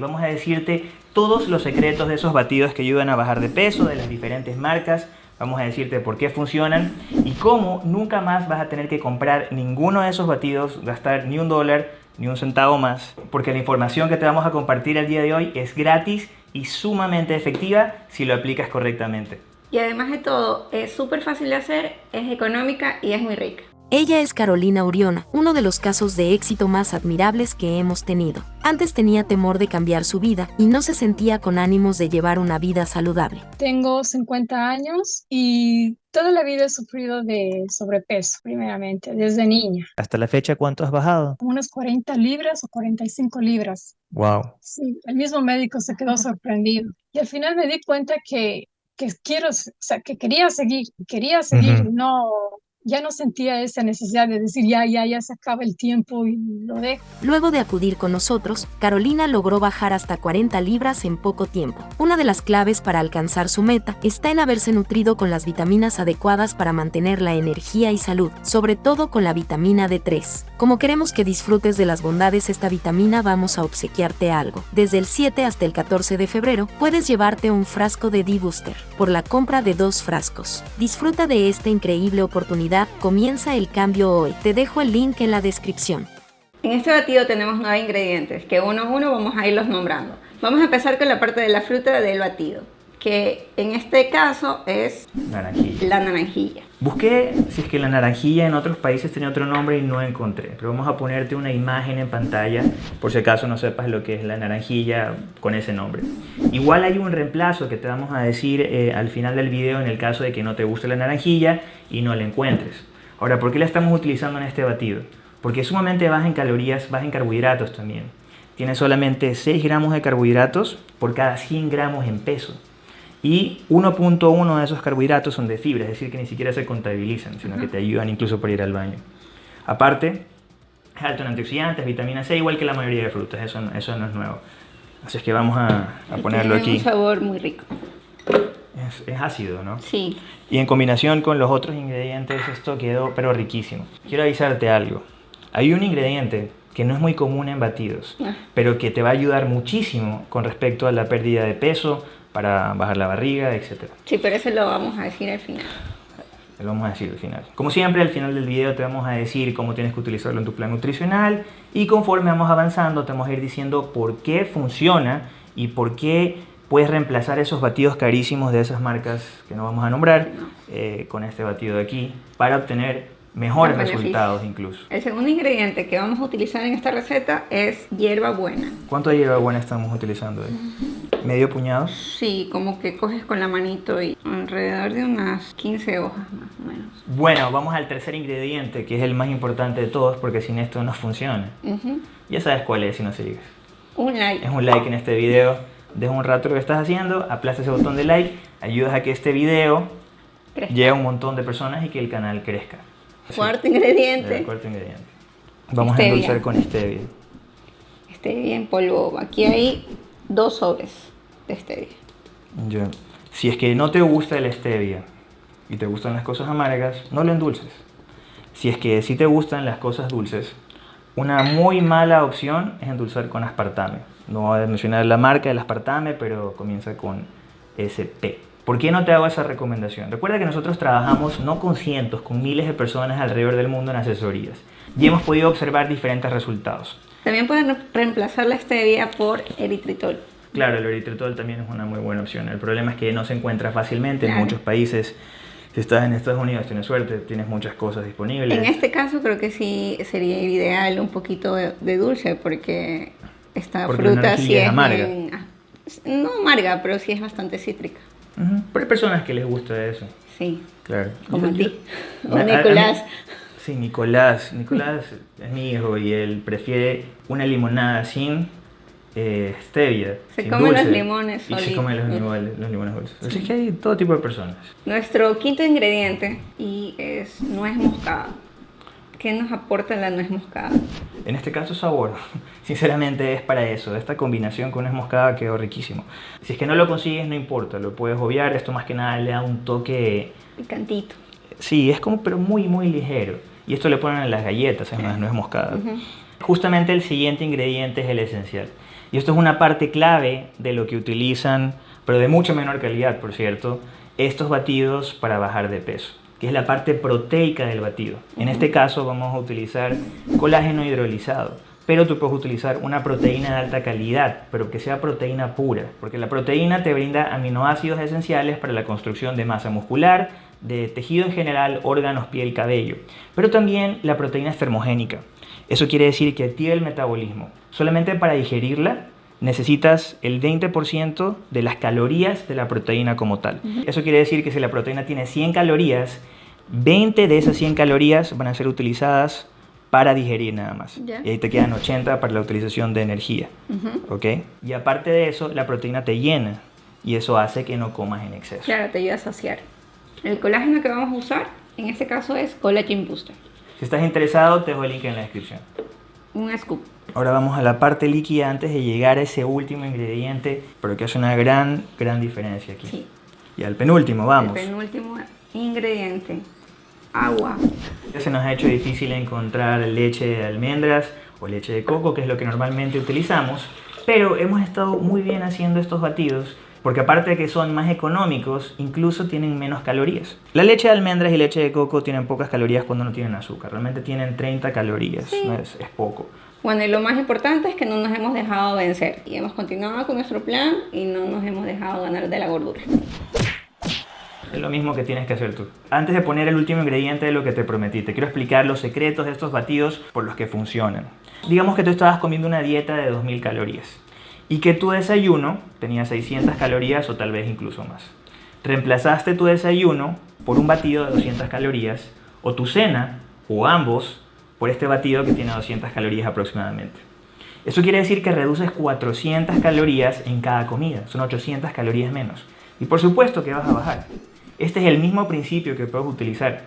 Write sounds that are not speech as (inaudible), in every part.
Vamos a decirte todos los secretos de esos batidos que ayudan a bajar de peso, de las diferentes marcas. Vamos a decirte por qué funcionan y cómo nunca más vas a tener que comprar ninguno de esos batidos, gastar ni un dólar, ni un centavo más. Porque la información que te vamos a compartir el día de hoy es gratis y sumamente efectiva si lo aplicas correctamente. Y además de todo, es súper fácil de hacer, es económica y es muy rica. Ella es Carolina Uriona, uno de los casos de éxito más admirables que hemos tenido. Antes tenía temor de cambiar su vida y no se sentía con ánimos de llevar una vida saludable. Tengo 50 años y toda la vida he sufrido de sobrepeso, primeramente, desde niña. ¿Hasta la fecha cuánto has bajado? Unas 40 libras o 45 libras. Wow. Sí, el mismo médico se quedó sorprendido. Y al final me di cuenta que, que quiero, o sea, que quería seguir, quería seguir, no ya no sentía esa necesidad de decir ya, ya, ya se acaba el tiempo y lo dejo. Luego de acudir con nosotros, Carolina logró bajar hasta 40 libras en poco tiempo. Una de las claves para alcanzar su meta está en haberse nutrido con las vitaminas adecuadas para mantener la energía y salud, sobre todo con la vitamina D3. Como queremos que disfrutes de las bondades de esta vitamina, vamos a obsequiarte algo. Desde el 7 hasta el 14 de febrero, puedes llevarte un frasco de D-Booster por la compra de dos frascos. Disfruta de esta increíble oportunidad comienza el cambio hoy. Te dejo el link en la descripción. En este batido tenemos nueve ingredientes que uno a uno vamos a irlos nombrando. Vamos a empezar con la parte de la fruta del batido, que en este caso es la naranjilla. Busqué si es que la naranjilla en otros países tenía otro nombre y no encontré, pero vamos a ponerte una imagen en pantalla por si acaso no sepas lo que es la naranjilla con ese nombre. Igual hay un reemplazo que te vamos a decir eh, al final del video en el caso de que no te guste la naranjilla y no la encuentres. Ahora, ¿por qué la estamos utilizando en este batido? Porque es sumamente baja en calorías, baja en carbohidratos también. Tiene solamente 6 gramos de carbohidratos por cada 100 gramos en peso y 1.1 de esos carbohidratos son de fibra, es decir, que ni siquiera se contabilizan, sino que te ayudan incluso para ir al baño. Aparte, es alto en antioxidantes, vitamina C, igual que la mayoría de frutas, eso, eso no es nuevo. Así es que vamos a, a ponerlo aquí. Tiene un sabor muy rico. Es, es, ácido, ¿no? Sí. Y en combinación con los otros ingredientes esto quedó pero riquísimo. Quiero avisarte algo. Hay un ingrediente que no es muy común en batidos, ah. pero que te va a ayudar muchísimo con respecto a la pérdida de peso, para bajar la barriga, etc. Sí, pero eso lo vamos a decir al final. Lo vamos a decir al final. Como siempre, al final del video te vamos a decir cómo tienes que utilizarlo en tu plan nutricional y conforme vamos avanzando te vamos a ir diciendo por qué funciona y por qué puedes reemplazar esos batidos carísimos de esas marcas que no vamos a nombrar eh, con este batido de aquí para obtener mejores resultados incluso. El segundo ingrediente que vamos a utilizar en esta receta es hierba buena. ¿Cuánto de hierba buena estamos utilizando? ¿Medio puñado? Sí, como que coges con la manito y alrededor de unas 15 hojas más o menos. Bueno, vamos al tercer ingrediente que es el más importante de todos porque sin esto no funciona. Ya sabes cuál es si no sigues. Un like. Es un like en este video. Deja un rato lo que estás haciendo, aplasta ese botón de like, ayudas a que este video llegue a un montón de personas y que el canal crezca. Cuarto ingrediente. cuarto ingrediente. Vamos a endulzar con stevia. Stevia en polvo. Aquí hay dos sobres de stevia. Ya. Si es que no te gusta el stevia y te gustan las cosas amargas, no lo endulces. Si es que sí te gustan las cosas dulces, una muy mala opción es endulzar con aspartame. No voy a mencionar la marca del aspartame, pero comienza con SP. ¿Por qué no te hago esa recomendación? Recuerda que nosotros trabajamos no con cientos, con miles de personas alrededor del mundo en asesorías y hemos podido observar diferentes resultados. También pueden reemplazar la stevia por eritritol. Claro, el eritritol también es una muy buena opción. El problema es que no se encuentra fácilmente en muchos países. Si estás en Estados Unidos tienes suerte, tienes muchas cosas disponibles. En este caso creo que sí sería ideal un poquito de, dulce porque esta fruta sí es amarga. no amarga, pero sí es bastante cítrica. Pero hay personas que les gusta eso. Sí. Claro. Como a ti. (laughs) o Nicolás. sí, Nicolás. Nicolás (laughs) es mi hijo y él prefiere una limonada sin eh, stevia. Se come los limones Y se come los, limones, los limones dulces. Así que hay todo tipo de personas. Nuestro quinto ingrediente y es nuez moscada. ¿Qué nos aporta la nuez moscada? En este caso sabor. (laughs) Sinceramente es para eso. Esta combinación con nuez moscada quedó riquísimo. Si es que no lo consigues no importa, lo puedes obviar. Esto más que nada le da un toque... Picantito. Sí, es como pero muy muy ligero. Y esto le ponen en las galletas, en las nuez moscada. Justamente el siguiente ingrediente es el esencial. Y esto es una parte clave de lo que utilizan, pero de mucha menor calidad, por cierto, estos batidos para bajar de peso, que es la parte proteica del batido. En este caso vamos a utilizar colágeno hidrolizado, pero tú puedes utilizar una proteína de alta calidad, pero que sea proteína pura, porque la proteína te brinda aminoácidos esenciales para la construcción de masa muscular, de tejido en general, órganos, piel, cabello, pero también la proteína es termogénica. Eso quiere decir que activa el metabolismo. Solamente para digerirla necesitas el 20% de las calorías de la proteína como tal. Eso quiere decir que si la proteína tiene 100 calorías, 20 de esas 100 calorías van a ser utilizadas para digerir nada más. Y ahí te quedan 80 para la utilización de energía. Y aparte de eso, la proteína te llena y eso hace que no comas en exceso. Claro, te ayuda a saciar. El colágeno que vamos a usar en este caso es Collagen Booster. Si estás interesado, te dejo el link en la descripción. Un scoop. Ahora vamos a la parte líquida antes de llegar a ese último ingrediente, pero que hace una gran, gran diferencia aquí. Sí. Y al penúltimo, vamos. El penúltimo ingrediente, agua. Ya se nos ha hecho difícil encontrar leche de almendras o leche de coco, que es lo que normalmente utilizamos, pero hemos estado muy bien haciendo estos batidos porque aparte de que son más económicos, incluso tienen menos calorías. La leche de almendras y leche de coco tienen pocas calorías cuando no tienen azúcar, realmente tienen 30 calorías, es, es poco. Bueno, y lo más importante es que no nos hemos dejado vencer y hemos continuado con nuestro plan y no nos hemos dejado ganar de la gordura. Es lo mismo que tienes que hacer tú. Antes de poner el último ingrediente de lo que te prometí, te quiero explicar los secretos de estos batidos por los que funcionan. Digamos que tú estabas comiendo una dieta de 2000 calorías y que tu desayuno tenía 600 calorías o tal vez incluso más. Reemplazaste tu desayuno por un batido de 200 calorías o tu cena o ambos por este batido que tiene 200 calorías aproximadamente. Eso quiere decir que reduces 400 calorías en cada comida, son 800 calorías menos. Y por supuesto que vas a bajar. Este es el mismo principio que puedes utilizar.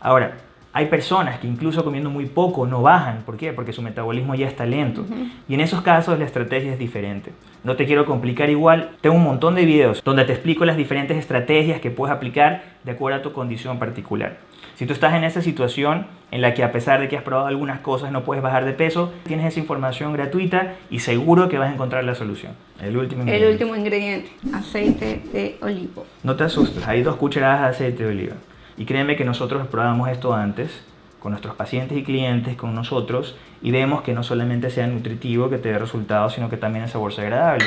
Ahora, hay personas que incluso comiendo muy poco no bajan. ¿Por qué? Porque su metabolismo ya está lento. Y en esos casos la estrategia es diferente. No te quiero complicar igual. Tengo un montón de videos donde te explico las diferentes estrategias que puedes aplicar de acuerdo a tu condición particular. Si tú estás en esa situación en la que a pesar de que has probado algunas cosas no puedes bajar de peso, tienes esa información gratuita y seguro que vas a encontrar la solución. El último ingrediente. El último ingrediente, aceite de oliva. No te asustes, hay dos cucharadas de aceite de oliva. Y créeme que nosotros probamos esto antes con nuestros pacientes y clientes, con nosotros, y vemos que no solamente sea nutritivo, que te dé resultados, sino que también el sabor sea agradable.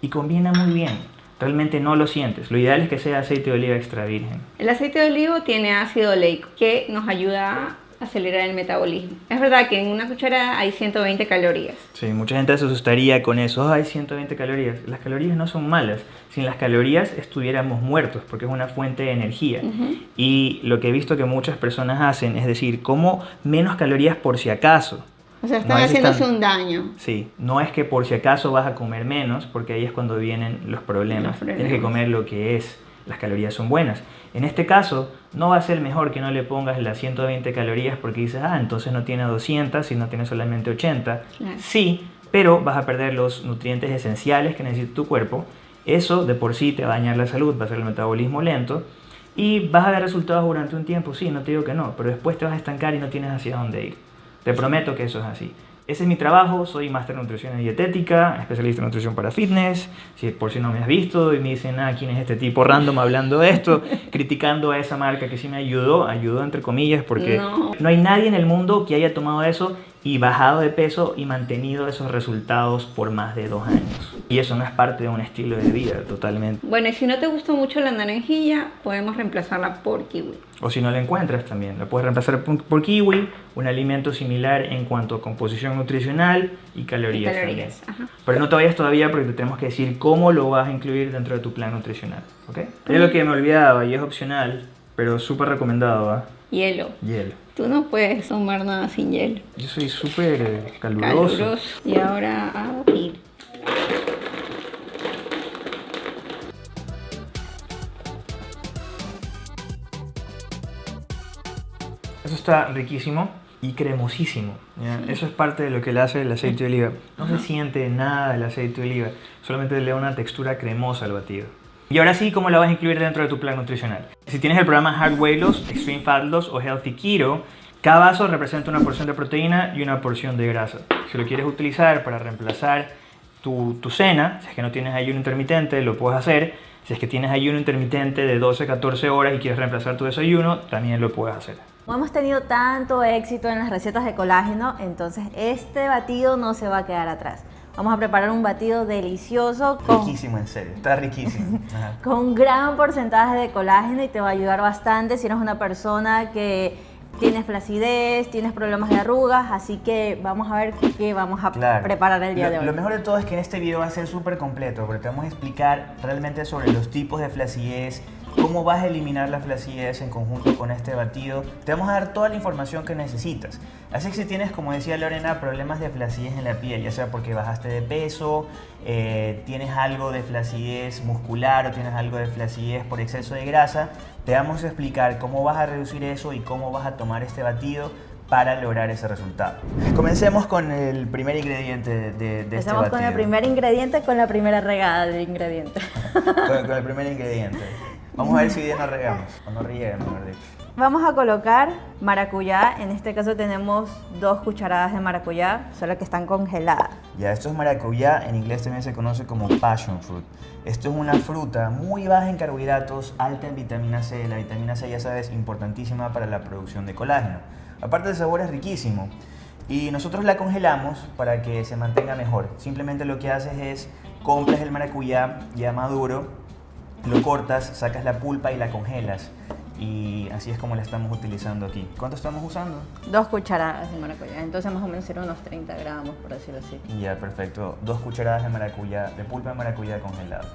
Y combina muy bien. Realmente no lo sientes. Lo ideal es que sea aceite de oliva extra virgen. El aceite de olivo tiene ácido oleico que nos ayuda acelerar el metabolismo. Es verdad que en una cucharada hay 120 calorías. Sí, mucha gente se asustaría con eso. hay 120 calorías. Las calorías no son malas. Sin las calorías estuviéramos muertos porque es una fuente de energía. Y lo que he visto que muchas personas hacen es decir, como menos calorías por si acaso. O sea, están haciéndose un daño. Sí, no es que por si acaso vas a comer menos, porque ahí es cuando vienen los problemas. los problemas. Tienes que comer lo que es las calorías son buenas. En este caso, no va a ser mejor que no le pongas las 120 calorías porque dices, ah, entonces no tiene 200 y no tiene solamente 80. Sí, pero vas a perder los nutrientes esenciales que necesita tu cuerpo. Eso de por sí te va a dañar la salud, va a ser el metabolismo lento y vas a ver resultados durante un tiempo, sí, no te digo que no, pero después te vas a estancar y no tienes hacia dónde ir. Te prometo que eso es así. Ese es mi trabajo, soy máster en nutrición y dietética, especialista en nutrición para fitness. Si por si no me has visto y me dicen, ah, ¿quién es este tipo random hablando de esto? (laughs) criticando a esa marca que sí me ayudó, ayudó entre comillas, porque no. no hay nadie en el mundo que haya tomado eso y bajado de peso y mantenido esos resultados por más de dos años. Y eso no es parte de un estilo de vida totalmente. Bueno, y si no te gusta mucho la naranjilla, podemos reemplazarla por kiwi. O si no la encuentras también, la puedes reemplazar por kiwi, un alimento similar en cuanto a composición nutricional y calorías, calorías Pero no te vayas todavía porque te tenemos que decir cómo lo vas a incluir dentro de tu plan nutricional. ¿ok? Es lo que me olvidaba y es opcional, pero súper recomendado. ¿va? Hielo. Hielo. Tú no puedes tomar nada sin hielo. Yo soy súper caluroso. caluroso. Y ahora a abrir. Eso está riquísimo y cremosísimo. Eso es parte de lo que le hace el aceite de oliva. No se siente nada del aceite de oliva, solamente le da una textura cremosa al batido. Y ahora sí, ¿cómo la vas a incluir dentro de tu plan nutricional? Si tienes el programa Hard Weight Loss, Extreme Fat Loss o Healthy Keto, cada vaso representa una porción de proteína y una porción de grasa. Si lo quieres utilizar para reemplazar tu, cena, si es que no tienes ayuno intermitente, lo puedes hacer. Si es que tienes ayuno intermitente de 12 a 14 horas y quieres reemplazar tu desayuno, también lo puedes hacer. Hemos tenido tanto éxito en las recetas de colágeno, entonces este batido no se va a quedar atrás. Vamos a preparar un batido delicioso. Con, riquísimo, en serio. Está riquísimo. (laughs) con un gran porcentaje de colágeno y te va a ayudar bastante si eres una persona que tienes flacidez, tienes problemas de arrugas, así que vamos a ver qué vamos a preparar el día de hoy. Lo mejor de todo es que en este video va a ser súper completo, porque te vamos a explicar realmente sobre los tipos de flacidez, cómo vas a eliminar la flacidez en conjunto con este batido. Te vamos a dar toda la información que necesitas. Así que si tienes, como decía Lorena, problemas de flacidez en la piel, ya sea porque bajaste de peso, eh, tienes algo de flacidez muscular o tienes algo de flacidez por exceso de grasa, te vamos a explicar cómo vas a reducir eso y cómo vas a tomar este batido para lograr ese resultado. Comencemos con el primer ingrediente de, de este Empezamos con el primer ingrediente, con la primera regada del ingrediente. con el (laughs) primer ingrediente. Vamos a ver si bien nos regamos, o no riegamos, mejor dicho. Vamos a colocar maracuyá, en este caso tenemos dos cucharadas de maracuyá, solo que están congeladas. Ya, esto es maracuyá, en inglés también se conoce como passion fruit. Esto es una fruta muy baja en carbohidratos, alta en vitamina C. La vitamina C, ya sabes, importantísima para la producción de colágeno. Aparte el sabor es riquísimo. Y nosotros la congelamos para que se mantenga mejor. Simplemente lo que haces es compras el maracuyá ya maduro, lo cortas, sacas la pulpa y la congelas. Y así es como la estamos utilizando aquí. ¿Cuánto estamos usando? Dos cucharadas de maracuyá, entonces más o menos serán unos 30 gramos, por decirlo así. Ya, perfecto. Dos cucharadas de maracuyá, de pulpa de maracuyá congelada.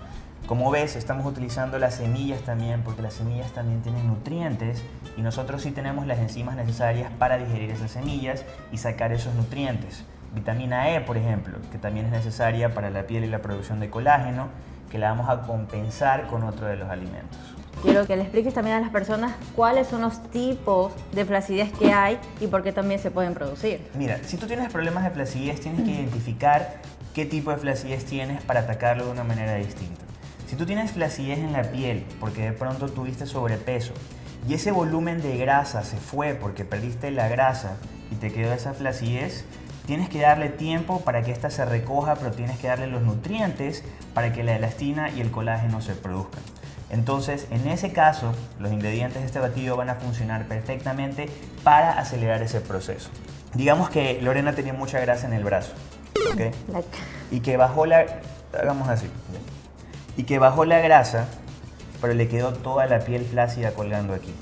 Como ves, estamos utilizando las semillas también, porque las semillas también tienen nutrientes y nosotros sí tenemos las enzimas necesarias para digerir esas semillas y sacar esos nutrientes. Vitamina E, por ejemplo, que también es necesaria para la piel y la producción de colágeno que la vamos a compensar con otro de los alimentos. Quiero que le expliques también a las personas cuáles son los tipos de flacidez que hay y por qué también se pueden producir. Mira, si tú tienes problemas de flacidez, tienes que identificar qué tipo de flacidez tienes para atacarlo de una manera distinta. Si tú tienes flacidez en la piel porque de pronto tuviste sobrepeso y ese volumen de grasa se fue porque perdiste la grasa y te quedó esa flacidez, Tienes que darle tiempo para que ésta se recoja, pero tienes que darle los nutrientes para que la elastina y el colágeno se produzcan. Entonces, en ese caso, los ingredientes de este batido van a funcionar perfectamente para acelerar ese proceso. Digamos que Lorena tenía mucha grasa en el brazo, ¿ok? Y que bajó la... Hagamos así. Y que bajó la grasa, pero le quedó toda la piel flácida colgando aquí.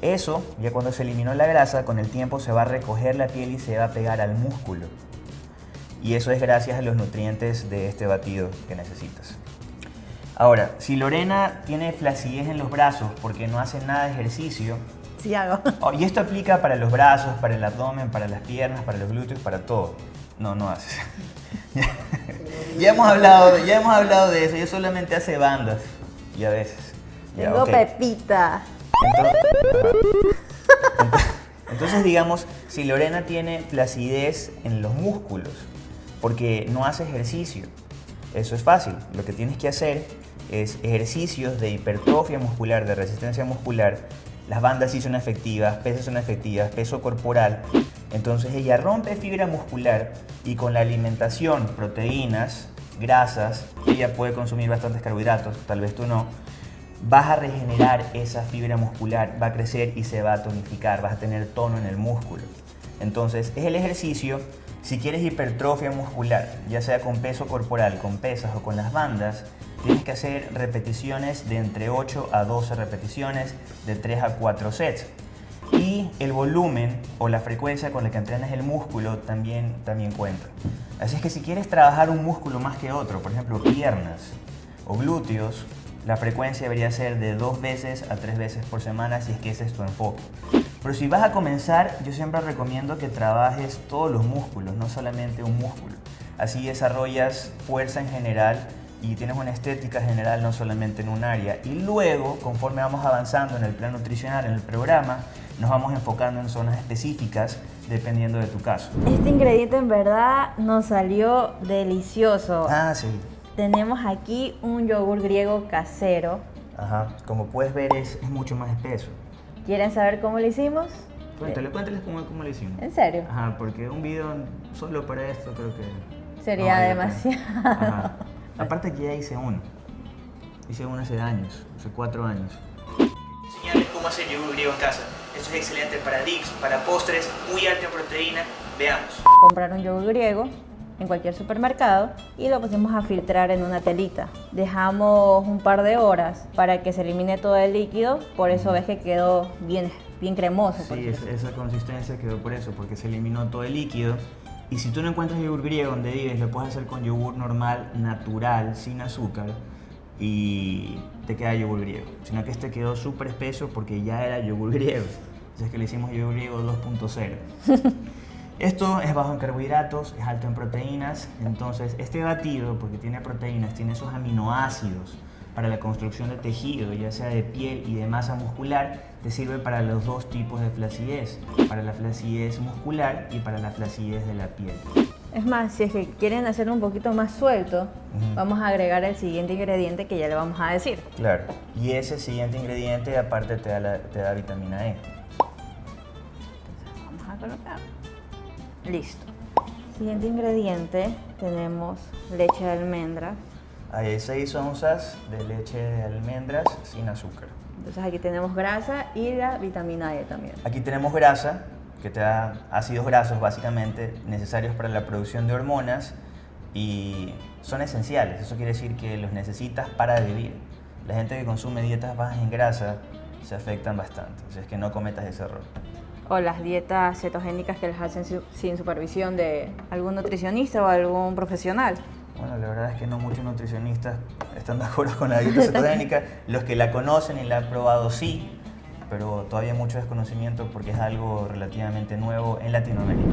Eso, ya cuando se eliminó la grasa, con el tiempo se va a recoger la piel y se va a pegar al músculo. Y eso es gracias a los nutrientes de este batido que necesitas. Ahora, si Lorena tiene flacidez en los brazos porque no hace nada de ejercicio, sí hago. (laughs) Oh, y esto aplica para los brazos, para el abdomen, para las piernas, para los glúteos, para todo. No, no haces. (laughs) ya, hemos hablado, ya hemos hablado de eso. Ella solamente hace bandas y a veces. Tengo pepita. Entonces, digamos, si Lorena tiene flacidez en los músculos porque no hace ejercicio, eso es fácil. Lo que tienes que hacer es ejercicios de hipertrofia muscular, de resistencia muscular. Las bandas sí son efectivas, pesas son efectivas, peso corporal. Entonces ella rompe fibra muscular y con la alimentación, proteínas, grasas, ella puede consumir bastantes carbohidratos, tal vez tú no, vas a regenerar esa fibra muscular, va a crecer y se va a tonificar, vas a tener tono en el músculo. Entonces, es el ejercicio, si quieres hipertrofia muscular, ya sea con peso corporal, con pesas o con las bandas, tienes que hacer repeticiones de entre 8 a 12 repeticiones, de 3 a 4 sets. Y el volumen o la frecuencia con la que entrenas el músculo también, también cuenta. Así es que si quieres trabajar un músculo más que otro, por ejemplo piernas o glúteos, la frecuencia debería ser de dos veces a tres veces por semana si es que ese es tu enfoque. Pero si vas a comenzar, yo siempre recomiendo que trabajes todos los músculos, no solamente un músculo. Así desarrollas fuerza en general y tienes una estética general no solamente en un área. Y luego, conforme vamos avanzando en el plan nutricional, en el programa, nos vamos enfocando en zonas específicas dependiendo de tu caso. Este ingrediente en verdad nos salió delicioso. Ah, sí tenemos aquí un yogur griego casero. Ajá, como puedes ver es, mucho más espeso. ¿Quieren saber cómo lo hicimos? Cuéntale, cuéntales cómo, cómo lo hicimos. ¿En serio? Ajá, porque un video solo para esto creo que... Sería demasiado. Aparte que ya hice uno. Hice uno hace años, hace cuatro años. Enseñarles cómo hacer yogur griego en casa. Esto es excelente para dips, para postres, muy alto en proteína. Veamos. Comprar un yogur griego en cualquier supermercado y lo pusimos a filtrar en una telita. Dejamos un par de horas para que se elimine todo el líquido, por eso ves que quedó bien, bien cremoso. Sí, esa consistencia quedó por eso, porque se eliminó todo el líquido. Y si tú no encuentras yogur griego donde vives, lo puedes hacer con yogur normal, natural, sin azúcar y te queda yogur griego. Sino que este quedó súper espeso porque ya era yogur griego. Es que le hicimos yogur griego 2.0. (laughs) Esto es bajo en carbohidratos, es alto en proteínas, entonces este batido, porque tiene proteínas, tiene esos aminoácidos para la construcción de tejido, ya sea de piel y de masa muscular, te sirve para los dos tipos de flacidez, para la flacidez muscular y para la flacidez de la piel. Es más, si es que quieren hacerlo un poquito más suelto, vamos a agregar el siguiente ingrediente que ya le vamos a decir. Claro, y ese siguiente ingrediente aparte te da, te da vitamina E. a colocar. Listo. Siguiente ingrediente, tenemos leche de almendras. Hay 6 onzas de leche de almendras sin azúcar. Entonces aquí tenemos grasa y la vitamina E también. Aquí tenemos grasa, que te da ácidos grasos básicamente necesarios para la producción de hormonas y son esenciales. Eso quiere decir que los necesitas para vivir. La gente que consume dietas bajas en grasa se afectan bastante. O sea, es que no cometas ese error o las dietas cetogénicas que las hacen sin supervisión de algún nutricionista o algún profesional. Bueno, la verdad es que no muchos nutricionistas están de acuerdo con la dieta cetogénica. (laughs) Los que la conocen y la han probado sí, pero todavía hay mucho desconocimiento porque es algo relativamente nuevo en Latinoamérica.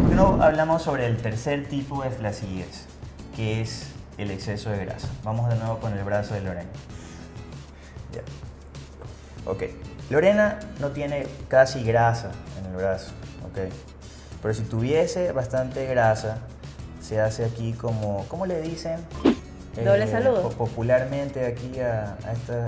¿Por qué no hablamos sobre el tercer tipo de flacidez, que es el exceso de grasa? Vamos de nuevo con el brazo de Lorena. Ya. Ok. Lorena no tiene casi grasa en el brazo, ¿ok? Pero si tuviese bastante grasa, se hace aquí como, ¿cómo le dicen? Doble eh, saludo. Popularmente aquí a,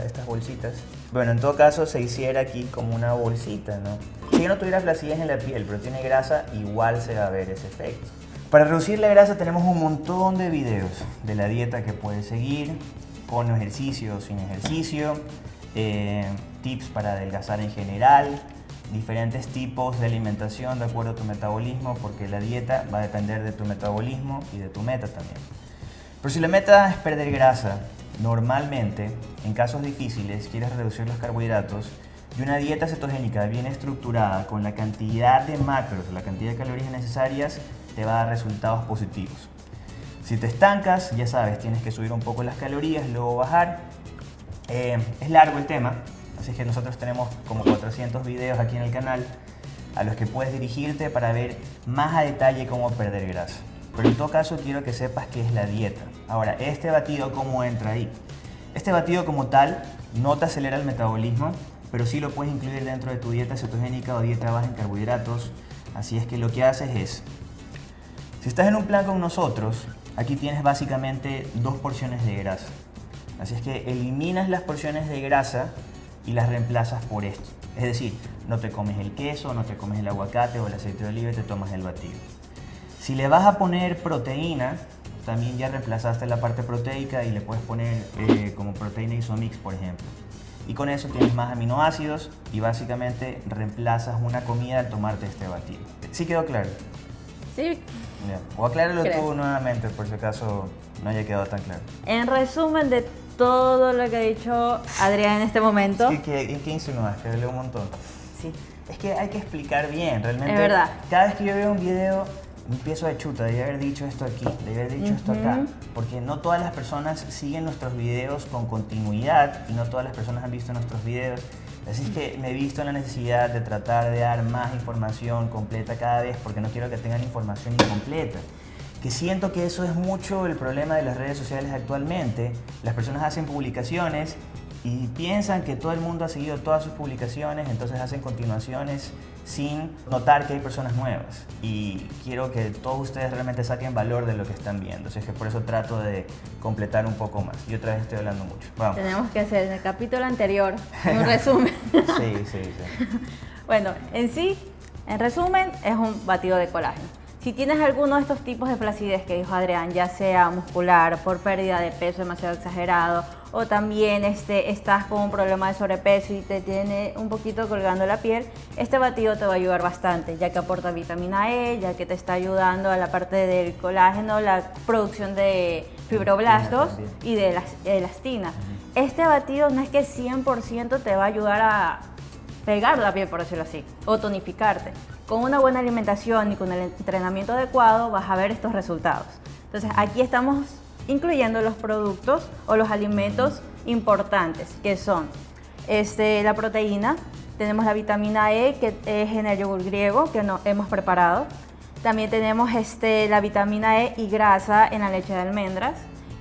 estas bolsitas. Bueno, en todo caso se hiciera aquí como una bolsita, ¿no? Si no tuviera flacidez en la piel, pero tiene grasa, igual se va a ver ese efecto. Para reducir la grasa tenemos un montón de videos de la dieta que puedes seguir, con ejercicio o sin ejercicio, eh, tips para adelgazar en general, diferentes tipos de alimentación de acuerdo a tu metabolismo, porque la dieta va a depender de tu metabolismo y de tu meta también. Pero si la meta es perder grasa, normalmente, en casos difíciles, quieres reducir los carbohidratos y una dieta cetogénica bien estructurada con la cantidad de macros, la cantidad de calorías necesarias, te va a dar resultados positivos. Si te estancas, ya sabes, tienes que subir un poco las calorías, luego bajar. Eh, es largo el tema, Así que nosotros tenemos como 400 videos aquí en el canal a los que puedes dirigirte para ver más a detalle cómo perder grasa. Pero en todo caso quiero que sepas qué es la dieta. Ahora, este batido, ¿cómo entra ahí? Este batido como tal no te acelera el metabolismo, pero sí lo puedes incluir dentro de tu dieta cetogénica o dieta baja en carbohidratos. Así es que lo que haces es, si estás en un plan con nosotros, aquí tienes básicamente dos porciones de grasa. Así es que eliminas las porciones de grasa y las reemplazas por esto. Es decir, no te comes el queso, no te comes el aguacate o el aceite de oliva y te tomas el batido. Si le vas a poner proteína, también ya reemplazaste la parte proteica y le puedes poner eh, como proteína isomix, por ejemplo. Y con eso tienes más aminoácidos y básicamente reemplazas una comida al tomarte este batido. ¿Sí quedó claro? Sí. O acláralo tú nuevamente por si acaso no haya quedado tan claro. En resumen de todo lo que ha dicho Adrián en este momento. Sí, ¿qué, qué insinúas? Que leo un montón. Sí. Es que hay que explicar bien, realmente. Es verdad. Cada vez que yo veo un video, empiezo a chuta, debí haber dicho esto aquí, debí haber dicho esto acá. Porque no todas las personas siguen nuestros videos con continuidad y no todas las personas han visto nuestros videos. Así es que me he visto en la necesidad de tratar de dar más información completa cada vez porque no quiero que tengan información incompleta que siento que eso es mucho el problema de las redes sociales actualmente. Las personas hacen publicaciones y piensan que todo el mundo ha seguido todas sus publicaciones, entonces hacen continuaciones sin notar que hay personas nuevas. Y quiero que todos ustedes realmente saquen valor de lo que están viendo. Así es que por eso trato de completar un poco más. Y otra vez estoy hablando mucho. Vamos. Tenemos que hacer en el capítulo anterior un (laughs) resumen. sí, sí, sí. (laughs) bueno, en sí, en resumen, es un batido de colágeno Si tienes alguno de estos tipos de flacidez que dijo Adrián, ya sea muscular, por pérdida de peso demasiado exagerado, o también este, estás con un problema de sobrepeso y te tiene un poquito colgando la piel, este batido te va a ayudar bastante, ya que aporta vitamina E, ya que te está ayudando a la parte del colágeno, la producción de fibroblastos y de elastina. Este batido no es que 100% te va a ayudar a pegar la piel, por decirlo así, o tonificarte. Con una buena alimentación y con el entrenamiento adecuado vas a ver estos resultados. Entonces aquí estamos incluyendo los productos o los alimentos importantes, que son este, la proteína, tenemos la vitamina E, que es en el yogur griego, que no, hemos preparado. También tenemos este, la vitamina E y grasa en la leche de almendras.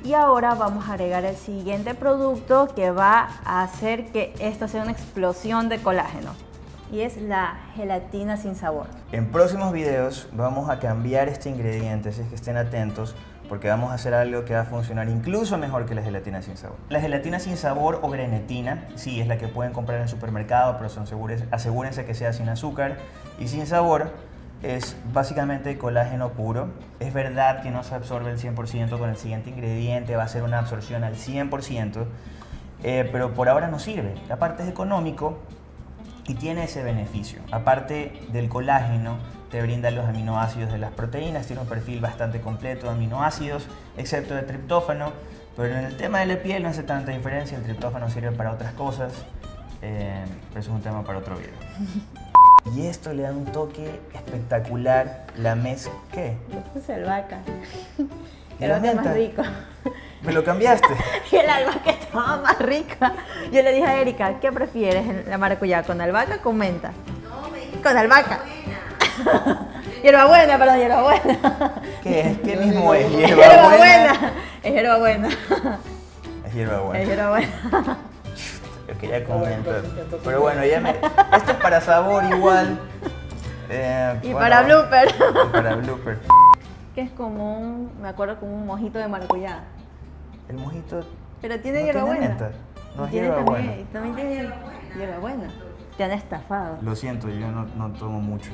Y ahora vamos a agregar el siguiente producto que va a hacer que esto sea una explosión de colágeno. Y es la gelatina sin sabor. En próximos videos vamos a cambiar este ingrediente, así que estén atentos porque vamos a hacer algo que va a funcionar incluso mejor que la gelatina sin sabor. La gelatina sin sabor o grenetina, sí, es la que pueden comprar en el supermercado, pero asegúrense que sea sin azúcar y sin sabor. Es básicamente colágeno puro. Es verdad que no se absorbe el 100% con el siguiente ingrediente, va a ser una absorción al 100%, eh, pero por ahora no sirve. Aparte es económico y tiene ese beneficio. Aparte del colágeno, te brinda los aminoácidos de las proteínas, tiene un perfil bastante completo de aminoácidos, excepto de triptófano, pero en el tema de la piel no hace tanta diferencia, el triptófano sirve para otras cosas, eh, pero eso es un tema para otro video. (laughs) Y esto le da un toque espectacular, la mezcla, ¿qué? Le puse albahaca, era más rico. ¿Me lo cambiaste? (laughs) y el albahaca estaba más rica. Yo le dije a Erika, ¿qué prefieres la maracuyá? ¿Con albahaca o con menta? No, me Con albahaca. (laughs) hierbabuena, perdón, hierbabuena. ¿Qué es? ¿Qué mismo es? Hierbabuena. Es hierbabuena. Es hierbabuena. Es hierbabuena. Es que ya comento. Pero bueno, ya me... Esto es para sabor igual. (laughs) Eh, y para blooper. Y para blooper. Que es como un, me acuerdo como un mojito de maracuyá. El mojito. Pero tiene no hierbabuena. No es hierbabuena. También, también tiene hierbabuena. Te han estafado. Lo siento, yo no, no tomo mucho.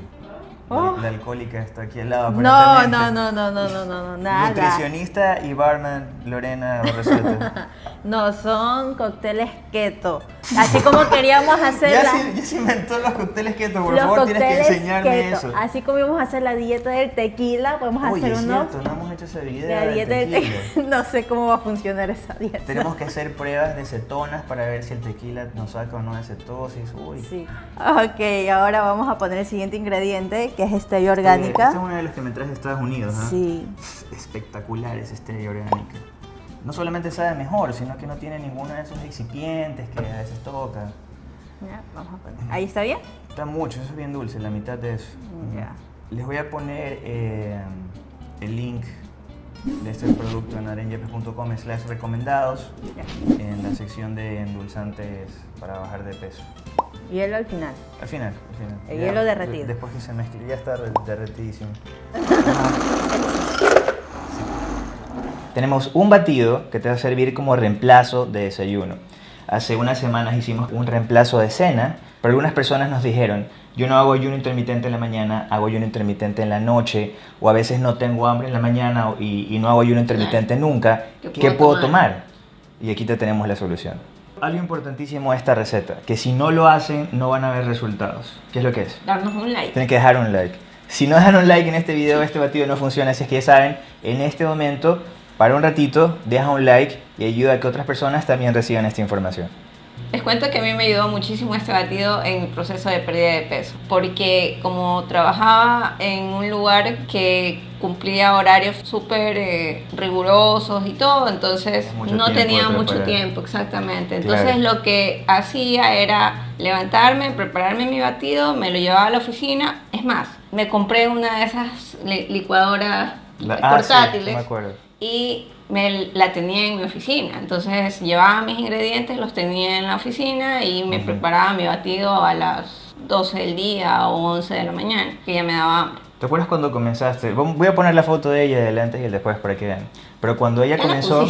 Oh. La, alcohólica está aquí al lado. No, no, no, no, no, no, no, nada. Nutricionista y barman Lorena (laughs) no, son cócteles keto. Así como queríamos (laughs) hacer ya, ya se inventó los cócteles keto, por favor, tienes que enseñarme eso. Así como íbamos a hacer la dieta del tequila, podemos hacer es uno. Cierto, no hemos hecho esa dieta la dieta del tequila. (laughs) no sé cómo va a funcionar esa dieta. Tenemos que hacer pruebas de cetonas para ver si el tequila nos saca o no de cetosis. Uy. Sí. Ok, ahora vamos a poner el siguiente ingrediente que es stevia orgánica. Este es uno de los que me traes de Estados Unidos, ¿no? Sí. Espectacular es stevia orgánica. No solamente sabe mejor, sino que no tiene ninguno de esos excipientes que a veces toca. Ya, vamos a poner. ¿Ahí está bien? Está mucho, eso es bien dulce, la mitad de eso. Ya. Les voy a poner eh, el link de este producto en arenjepes.com slash recomendados en la sección de endulzantes para bajar de peso. Hielo al final. Al final, al final. El hielo derretido. Después que se mezcle, ya está derretidísimo. (laughs) Tenemos un batido que te va a servir como reemplazo de desayuno. Hace unas semanas hicimos un reemplazo de cena, pero algunas personas nos dijeron, yo no hago ayuno intermitente en la mañana, hago ayuno intermitente en la noche, o a veces no tengo hambre en la mañana y, no hago ayuno intermitente nunca. ¿Qué puedo, tomar? Y aquí te tenemos la solución. Algo importantísimo de esta receta, que si no lo hacen no van a ver resultados. ¿Qué es lo que es? Darnos un like. Tienen que dejar un like. Si no dejan un like en este video, este batido no funciona, así es que ya saben, en este momento, para un ratito, deja un like y ayuda a que otras personas también reciban esta información. Les cuento que a mí me ayudó muchísimo este batido en mi proceso de pérdida de peso, porque como trabajaba en un lugar que cumplía horarios súper eh, rigurosos y todo, entonces no tenía mucho tiempo, exactamente. Entonces lo que hacía era levantarme, prepararme mi batido, me lo llevaba a la oficina. Es más, me compré una de esas licuadoras ah, portátiles. Y me la tenía en mi oficina. Entonces llevaba mis ingredientes, los tenía en la oficina y me preparaba mi batido a las 12 del día o 11 de la mañana, que ya me daba hambre. ¿Te acuerdas cuando comenzaste? Voy a poner la foto de ella del antes y el después para que vean. Pero cuando ella comenzó...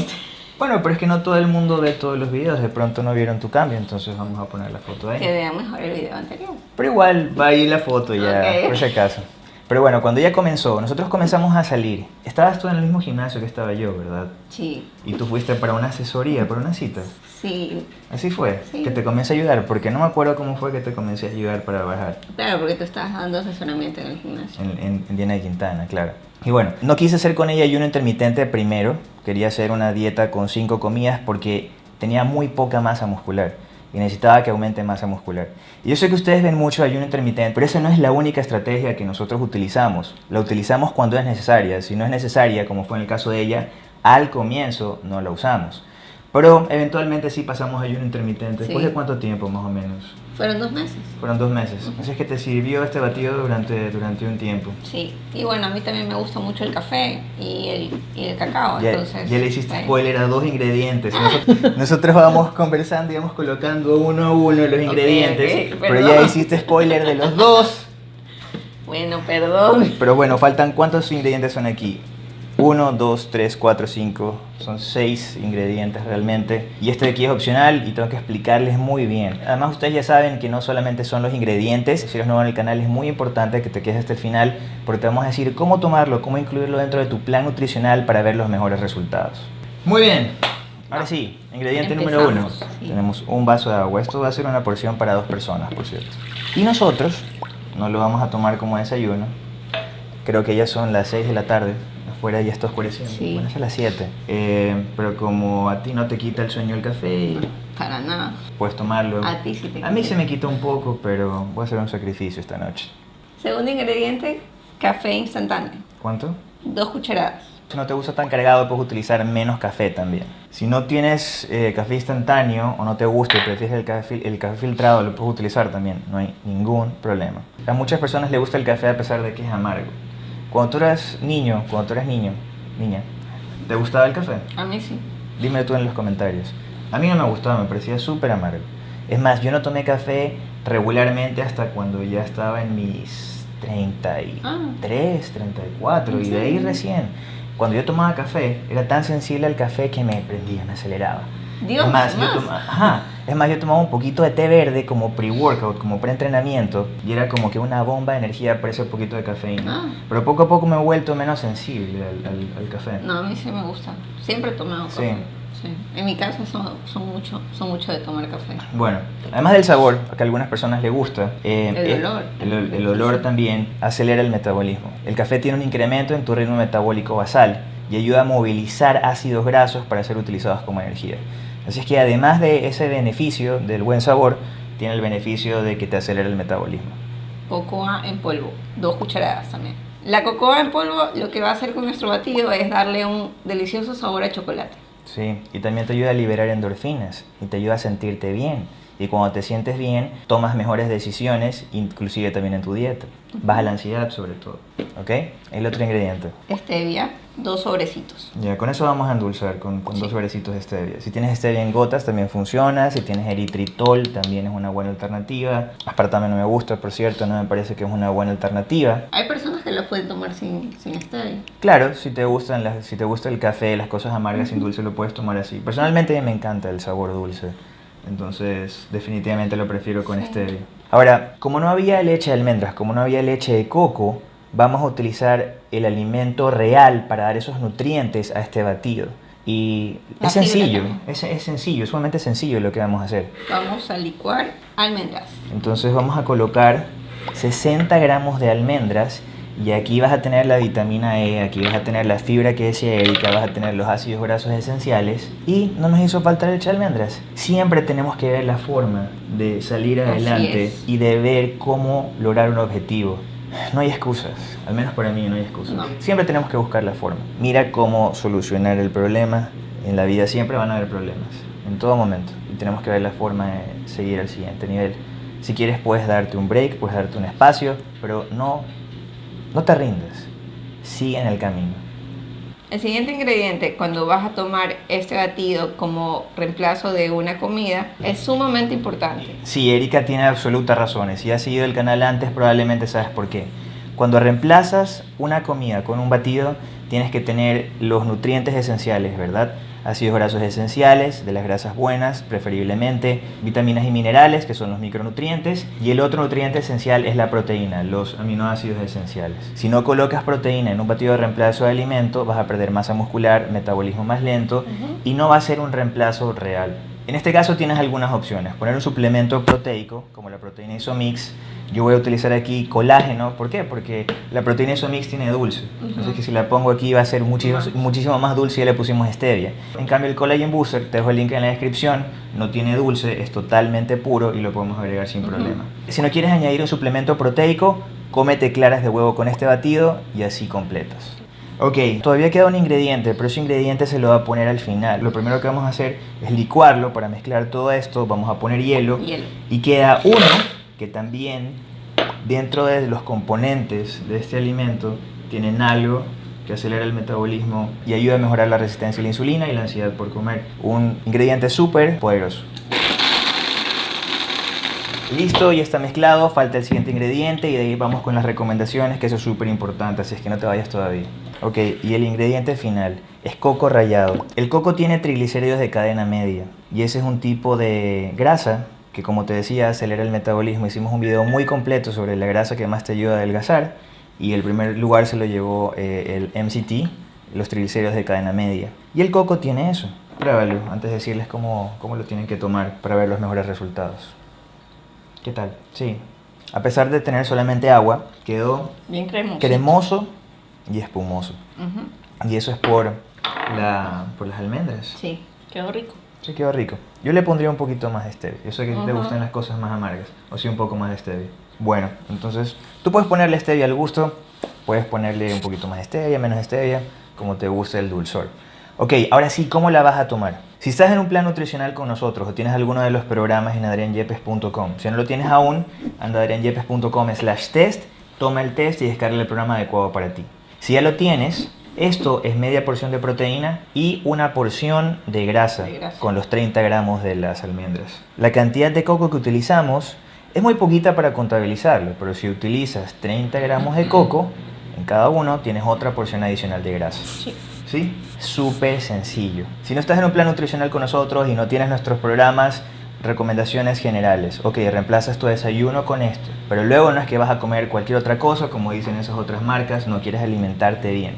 Bueno, pero es que no todo el mundo ve todos los videos, de pronto no vieron tu cambio, entonces vamos a poner la foto de ella. Que vean mejor el video anterior. Pero igual va ahí la foto ya, por si acaso. Pero bueno, cuando ella comenzó, nosotros comenzamos a salir. Estabas tú en el mismo gimnasio que estaba yo, ¿verdad? Sí, Y tú fuiste para una asesoría, para una cita. Sí. Así fue, Sí. que te comencé a ayudar, porque no me acuerdo cómo fue que te comencé a ayudar para bajar. Claro, porque tú estabas dando asesoramiento en el gimnasio. En, en, en Diana de Quintana, claro. Y bueno, no quise hacer con ella ayuno intermitente primero. Quería hacer una dieta con cinco comidas porque tenía muy poca masa muscular y necesitaba que aumente masa muscular. Y yo sé que ustedes ven mucho ayuno intermitente, pero esa no es la única estrategia que nosotros utilizamos. La utilizamos cuando es necesaria. Si no es necesaria, como fue en el caso de ella, al comienzo no la usamos. Pero eventualmente sí pasamos ayuno intermitente. ¿Después Sí. de cuánto tiempo más o menos? Fueron dos meses. Fueron dos meses. Así es que te sirvió este batido durante, durante un tiempo. Sí, y bueno, a mí también me gusta mucho el café y el, y el cacao, Ya, entonces... ya le hiciste spoiler a dos ingredientes. (laughs) Nosotros, nosotros vamos conversando y vamos colocando uno a uno los ingredientes. ok, pero ya hiciste spoiler de los dos. Bueno, perdón. Pero bueno, faltan cuántos ingredientes son aquí. Uno, dos, tres, cuatro, cinco. Son seis ingredientes realmente. Y este de aquí es opcional y tengo que explicarles muy bien. Además ustedes ya saben que no solamente son los ingredientes. Si eres nuevo en el canal es muy importante que te quedes hasta el final porque te vamos a decir cómo tomarlo, cómo incluirlo dentro de tu plan nutricional para ver los mejores resultados. Muy bien. Ahora sí, ingrediente número uno. Empezamos, sí. Tenemos un vaso de agua. Esto va a ser una porción para dos personas, por cierto. Y nosotros no lo vamos a tomar como desayuno. Creo que ya son las 6 de la tarde. Afuera ya está oscureciendo. Sí. Bueno, es a las 7. Eh, pero como a ti no te quita el sueño el café, Para nada. puedes tomarlo. A ti sí te A mí se me quita un poco, pero voy a hacer un sacrificio esta noche. Segundo ingrediente, café instantáneo. ¿Cuánto? Dos cucharadas. Si no te gusta tan cargado, puedes utilizar menos café también. Si no tienes eh, café instantáneo o no te gusta y prefieres el café, el café filtrado, lo puedes utilizar también. No hay ningún problema. A muchas personas les gusta el café a pesar de que es amargo. Cuando tú eras niño, cuando tú eras niño, niña, ¿te gustaba el café? A mí sí. Dime tú en los comentarios. A mí no me gustaba, me parecía súper amargo. Es más, yo no tomé café regularmente hasta cuando ya estaba en mis 33, 34 y de ahí recién. Cuando yo tomaba café, era tan sensible al café que me prendía, me aceleraba. Dios, es más, yo más. toma- ajá, es más, yo tomaba un poquito de té verde como pre-workout, como pre-entrenamiento, y era como que una bomba de energía para ese poquito de cafeína. Ah. Pero poco a poco me he vuelto menos sensible al, al- al café. No, a mí sí me gusta. Siempre he tomado Sí. café. Sí. En mi casa son, son, mucho, son mucho de tomar café. Bueno, además del sabor, que a algunas personas les gusta, eh, El eh, olor. el, ol- el olor también acelera el metabolismo. El café tiene un incremento en tu ritmo metabólico basal y ayuda a movilizar ácidos grasos para ser utilizados como energía. Así es que además de ese beneficio del buen sabor, tiene el beneficio de que te acelera el metabolismo. Cocoa en polvo, dos cucharadas también. La cocoa en polvo lo que va a hacer con nuestro batido es darle un delicioso sabor a chocolate. Sí, y también te ayuda a liberar endorfinas y te ayuda a sentirte bien. Y cuando te sientes bien, tomas mejores decisiones, inclusive también en tu dieta. Baja la ansiedad sobre todo. ¿Ok? El otro ingrediente. Stevia, dos sobrecitos. Ya, con eso vamos a endulzar con, con dos sobrecitos de stevia. Si tienes stevia en gotas también funciona. Si tienes eritritol también es una buena alternativa. Aspartame no me gusta, por cierto, no me parece que es una buena alternativa. Hay personas que lo pueden tomar sin, sin stevia. Claro, si te gustan las, si te gusta el café, las cosas amargas sin dulce lo puedes tomar así. Personalmente me encanta el sabor dulce. Entonces, definitivamente lo prefiero con Sí. stevia. Ahora, como no había leche de almendras, como no había leche de coco, vamos a utilizar el alimento real para dar esos nutrientes a este batido. Y La es sencillo, es, es sencillo, es sumamente sencillo lo que vamos a hacer. Vamos a licuar almendras. Entonces vamos a colocar 60 gramos de almendras y aquí vas a tener la vitamina E, aquí vas a tener la fibra que decía Erika, vas a tener los ácidos grasos esenciales y no nos hizo falta leche de almendras. Siempre tenemos que ver la forma de salir adelante y de ver cómo lograr un objetivo. No hay excusas, al menos para mí no hay excusas. No. Siempre tenemos que buscar la forma. Mira cómo solucionar el problema. En la vida siempre van a haber problemas, en todo momento. Y tenemos que ver la forma de seguir al siguiente nivel. Si quieres puedes darte un break, puedes darte un espacio, pero no, no te rindas. Sigue en el camino. El siguiente ingrediente, cuando vas a tomar este batido como reemplazo de una comida, es sumamente importante. Sí, Erika tiene absolutas razones. Si has seguido el canal antes, probablemente sabes por qué. Cuando reemplazas una comida con un batido, tienes que tener los nutrientes esenciales, ¿verdad? Ácidos grasos esenciales, de las grasas buenas, preferiblemente, vitaminas y minerales, que son los micronutrientes, y el otro nutriente esencial es la proteína, los aminoácidos esenciales. Si no colocas proteína en un batido de reemplazo de alimento, vas a perder masa muscular, metabolismo más lento, y no va a ser un reemplazo real. En este caso tienes algunas opciones. Poner un suplemento proteico, como la proteína Isomix. Yo voy a utilizar aquí colágeno. ¿Por qué? Porque la proteína Isomix tiene dulce. Entonces que si la pongo aquí va a ser muchísimo, muchísimo más dulce y ya le pusimos stevia. En cambio el Collagen Booster, te dejo el link en la descripción, no tiene dulce, es totalmente puro y lo podemos agregar sin problema. Si no quieres añadir un suplemento proteico, cómete claras de huevo con este batido y así completas. Ok, todavía queda un ingrediente, pero ese ingrediente se lo va a poner al final. Lo primero que vamos a hacer es licuarlo para mezclar todo esto. Vamos a poner hielo. Hielo. Y queda uno que también dentro de los componentes de este alimento tienen algo que acelera el metabolismo y ayuda a mejorar la resistencia a la insulina y la ansiedad por comer. Un ingrediente súper poderoso. Listo, ya está mezclado, falta el siguiente ingrediente y de ahí vamos con las recomendaciones, que eso es súper importante, así es que no te vayas todavía. Ok, y el ingrediente final es coco rallado. El coco tiene triglicéridos de cadena media y ese es un tipo de grasa que como te decía acelera el metabolismo. Hicimos un video muy completo sobre la grasa que más te ayuda a adelgazar y el primer lugar se lo llevó eh, el MCT, los triglicéridos de cadena media. Y el coco tiene eso. Pruébalo antes de decirles cómo, cómo lo tienen que tomar para ver los mejores resultados. ¿Qué tal? Sí. A pesar de tener solamente agua, quedó Bien cremoso. cremoso y espumoso. Y eso es por, la, por las almendras. Sí, quedó rico. Sí, quedó rico. Yo le pondría un poquito más de stevia. Yo sé que te gustan las cosas más amargas. O sí, un poco más de stevia. Bueno, entonces tú puedes ponerle stevia al gusto. Puedes ponerle un poquito más de stevia, menos stevia, como te guste el dulzor. Ok, ahora sí, ¿cómo la vas a tomar? Si estás en un plan nutricional con nosotros o tienes alguno de los programas en adrianyepes.com, si no lo tienes aún, anda a adrianyepes.com slash test, toma el test y descarga el programa adecuado para ti. Si ya lo tienes, esto es media porción de proteína y una porción de grasa, De grasa. con los 30 gramos de las almendras. La cantidad de coco que utilizamos es muy poquita para contabilizarlo, pero si utilizas 30 gramos de coco, en cada uno tienes otra porción adicional de grasa. Sí. ¿Sí? Súper sencillo. Si no estás en un plan nutricional con nosotros y no tienes nuestros programas, recomendaciones generales. Ok, reemplazas tu desayuno con esto, pero luego no es que vas a comer cualquier otra cosa, como dicen esas otras marcas, no quieres alimentarte bien.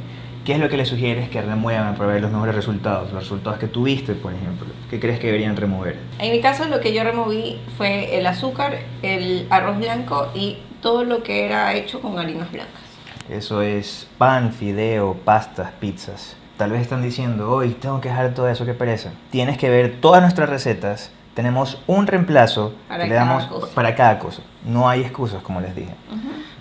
¿Qué es lo que le sugieres que remuevan para ver los mejores resultados? Los resultados que tuviste, por ejemplo. ¿Qué crees que deberían remover? En mi caso lo que yo removí fue el azúcar, el arroz blanco y todo lo que era hecho con harinas blancas. Eso es pan, fideo, pastas, pizzas. Tal vez están diciendo, hoy tengo que dejar todo eso, qué pereza. Tienes que ver todas nuestras recetas. Tenemos un reemplazo Para que le damos cosa. para cada cosa. No hay excusas, como les dije.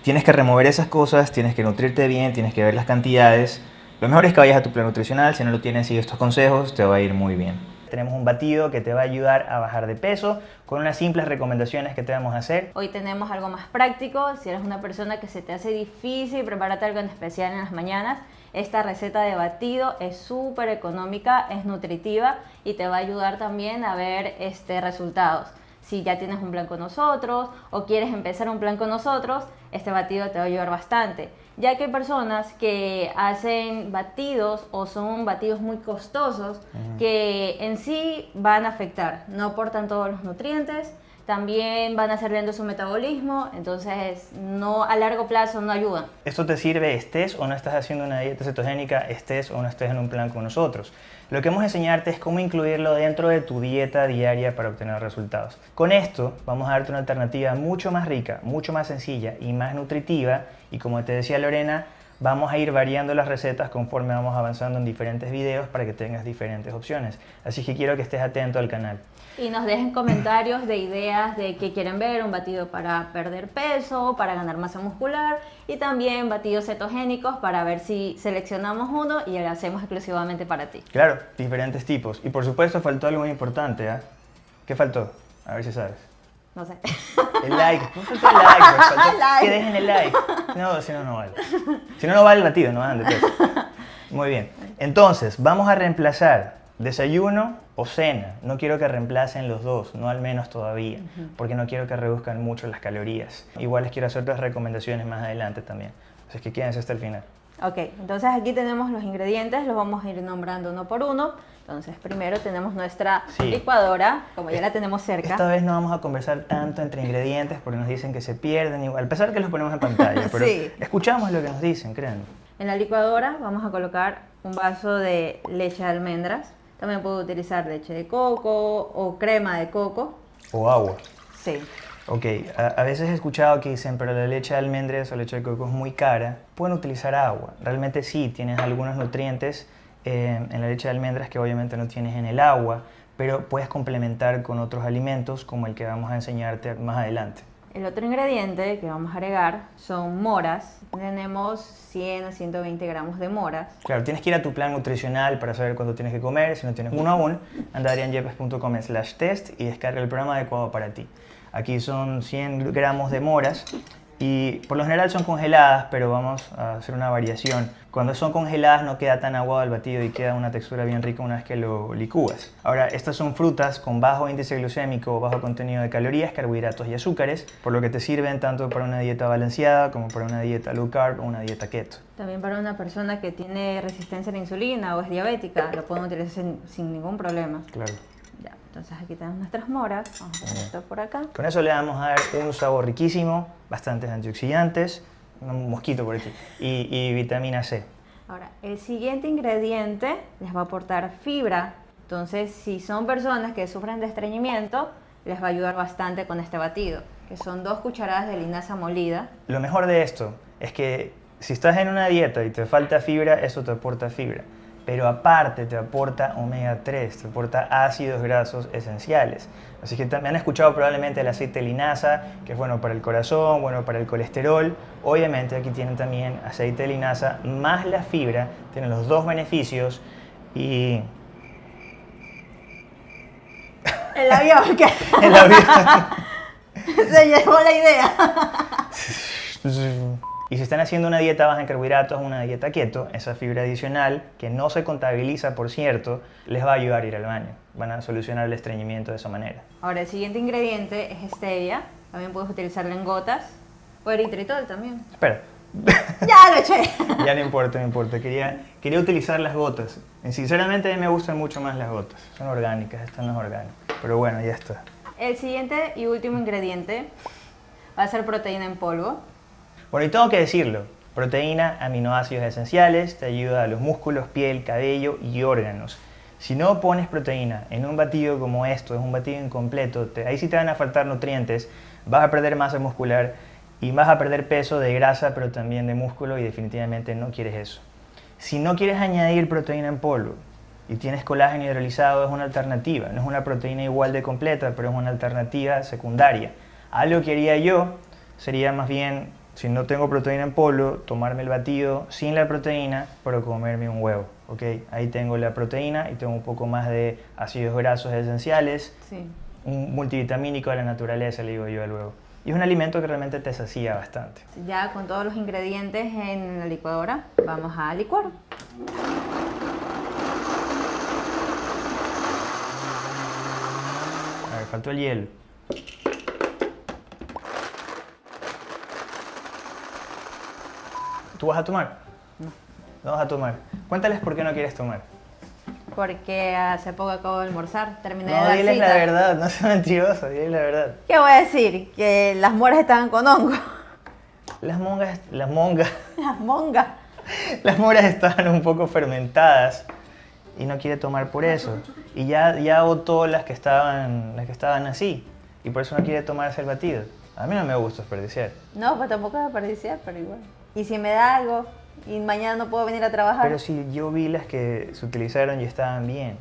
Tienes que remover esas cosas, tienes que nutrirte bien, tienes que ver las cantidades. Lo mejor es que vayas a tu plan nutricional. Si no lo tienes, sigue estos consejos, te va a ir muy bien. Tenemos un batido que te va a ayudar a bajar de peso con unas simples recomendaciones que te vamos a hacer. Hoy tenemos algo más práctico. Si eres una persona que se te hace difícil prepararte algo en especial en las mañanas, esta receta de batido es súper económica, es nutritiva y te va a ayudar también a ver este, resultados. Si ya tienes un plan con nosotros o quieres empezar un plan con nosotros, este batido te va a ayudar bastante. Ya que hay personas que hacen batidos o son batidos muy costosos que en sí van a afectar, no aportan todos los nutrientes, también van a hacer lento su metabolismo, entonces no a largo plazo no ayudan. Esto te sirve estés o no estás haciendo una dieta cetogénica, estés o no estés en un plan con nosotros. Lo que vamos a enseñarte es cómo incluirlo dentro de tu dieta diaria para obtener resultados. Con esto vamos a darte una alternativa mucho más rica, mucho más sencilla y más nutritiva. Y como te decía Lorena, vamos a ir variando las recetas conforme vamos avanzando en diferentes videos para que tengas diferentes opciones. Así que quiero que estés atento al canal. Y nos dejen comentarios de ideas de qué quieren ver, un batido para perder peso, para ganar masa muscular y también batidos cetogénicos para ver si seleccionamos uno y lo hacemos exclusivamente para ti. Claro, diferentes tipos. Y por supuesto faltó algo muy importante. ¿ah? ¿Qué faltó? A ver si sabes. No sé. El like, no faltó el like, (laughs) faltó Like. que dejen el like. No, si no, no vale. Si no, no vale el batido, no van de peso. Muy bien. Entonces, vamos a reemplazar desayuno o cena. No quiero que reemplacen los dos, no al menos todavía, porque no quiero que reduzcan mucho las calorías. Igual les quiero hacer otras recomendaciones más adelante también. Así que quédense hasta el final. Ok, entonces aquí tenemos los ingredientes, los vamos a ir nombrando uno por uno. Entonces primero tenemos nuestra Sí. licuadora, como ya la tenemos cerca. Esta vez no vamos a conversar tanto entre ingredientes porque nos dicen que se pierden igual, a pesar que los ponemos en pantalla, (laughs) pero Sí. escuchamos lo que nos dicen, créanme. En la licuadora vamos a colocar un vaso de leche de almendras. También puedo utilizar leche de coco o crema de coco. O agua. Sí. Ok, a, a veces he escuchado que dicen, pero la leche de almendras o leche de coco es muy cara. Pueden utilizar agua. Realmente sí, tienes algunos nutrientes eh, en la leche de almendras que obviamente no tienes en el agua, pero puedes complementar con otros alimentos como el que vamos a enseñarte más adelante. El otro ingrediente que vamos a agregar son moras. Tenemos 100 a 120 gramos de moras. Claro, tienes que ir a tu plan nutricional para saber cuánto tienes que comer. Si no tienes uno aún, anda a slash test y descarga el programa adecuado para ti. Aquí son 100 gramos de moras y por lo general son congeladas, pero vamos a hacer una variación. Cuando son congeladas no queda tan aguado el batido y queda una textura bien rica una vez que lo licúas. Ahora, estas son frutas con bajo índice glucémico, bajo contenido de calorías, carbohidratos y azúcares, por lo que te sirven tanto para una dieta balanceada como para una dieta low carb o una dieta keto. También para una persona que tiene resistencia a la insulina o es diabética, lo pueden utilizar sin, sin ningún problema. Claro. Ya, entonces aquí tenemos nuestras moras. Vamos a poner esto por acá. Con eso le vamos a dar un sabor riquísimo, bastantes antioxidantes, un mosquito por aquí, y, y vitamina C. Ahora, el siguiente ingrediente les va a aportar fibra. Entonces, si son personas que sufren de estreñimiento, les va a ayudar bastante con este batido, que son dos cucharadas de linaza molida. Lo mejor de esto es que si estás en una dieta y te falta fibra, eso te aporta fibra. Pero aparte te aporta omega 3, te aporta ácidos grasos esenciales. Así que también han escuchado probablemente el aceite de linaza, que es bueno para el corazón, bueno para el colesterol. Obviamente aquí tienen también aceite de linaza más la fibra, tienen los dos beneficios y El avión que (laughs) el avión- (laughs) se llevó la idea. Y si están haciendo una dieta baja en carbohidratos, una dieta keto, esa fibra adicional, que no se contabiliza, por cierto, les va a ayudar a ir al baño. Van a solucionar el estreñimiento de esa manera. Ahora, el siguiente ingrediente es stevia. También puedes utilizarlo en gotas. O eritritol también. Espera, (laughs) ¡Ya lo eché! (laughs) ya no importa, no importa. Quería, quería utilizar las gotas. Y sinceramente a mí me gustan mucho más las gotas. Son orgánicas, están las orgánicas. Pero bueno, ya está. El siguiente y último ingrediente va a ser proteína en polvo. Bueno, y tengo que decirlo. Proteína, aminoácidos esenciales, te ayuda a los músculos, piel, cabello y órganos. Si no pones proteína en un batido como esto, es un batido incompleto, te- ahí sí te van a faltar nutrientes, vas a perder masa muscular y vas a perder peso de grasa, pero también de músculo y definitivamente no quieres eso. Si no quieres añadir proteína en polvo y tienes colágeno hidrolizado, es una alternativa. No es una proteína igual de completa, pero es una alternativa secundaria. Algo que haría yo sería más bien, si no tengo proteína en polvo, tomarme el batido sin la proteína, pero comerme un huevo. ¿Ok? Ahí tengo la proteína y tengo un poco más de ácidos grasos esenciales, Sí. un multivitamínico de la naturaleza, le digo yo al huevo. Y es un alimento que realmente te sacía bastante. Ya con todos los ingredientes en la licuadora, vamos a licuar. A ver, faltó el hielo. ¿Tú vas a tomar? No. Vas a tomar. Cuéntales por qué no quieres tomar. Porque hace poco acabo de almorzar, terminé de No, dar diles la verdad, no seas mentiroso, diles la verdad. ¿Qué voy a decir? Que las moras estaban con hongo. Las mongas, las mongas, (laughs) Las mongas. las moras estaban un poco fermentadas y no quiere tomar por eso. Y ya, ya botó las que estaban, las que estaban así y por eso no quiere tomarse el batido. A mí no me gusta desperdiciar. No, pues tampoco desperdiciar, pero igual. Y si me da algo y mañana no puedo venir a trabajar. Pero si yo vi las que se utilizaron y estaban bien.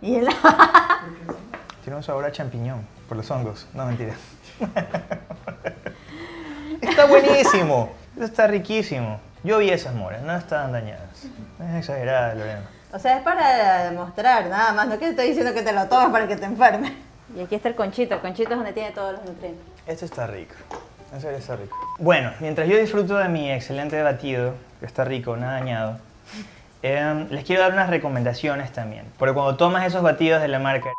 Y el... (laughs) Tiene un sabor a champiñón por los hongos. No, mentira. (laughs) está buenísimo. Está riquísimo. Yo vi esas moras, no estaban dañadas. No es exagerada, Lorena. O sea, es para demostrar, nada más. No que te estoy diciendo que te lo tomes para que te enfermes. Y aquí está el conchito. El conchito es donde tiene todos los nutrientes. Esto está rico. Bueno, mientras yo disfruto de mi excelente batido, que está rico, nada dañado, em, les quiero dar unas recomendaciones también. Porque cuando tomas esos batidos de la marca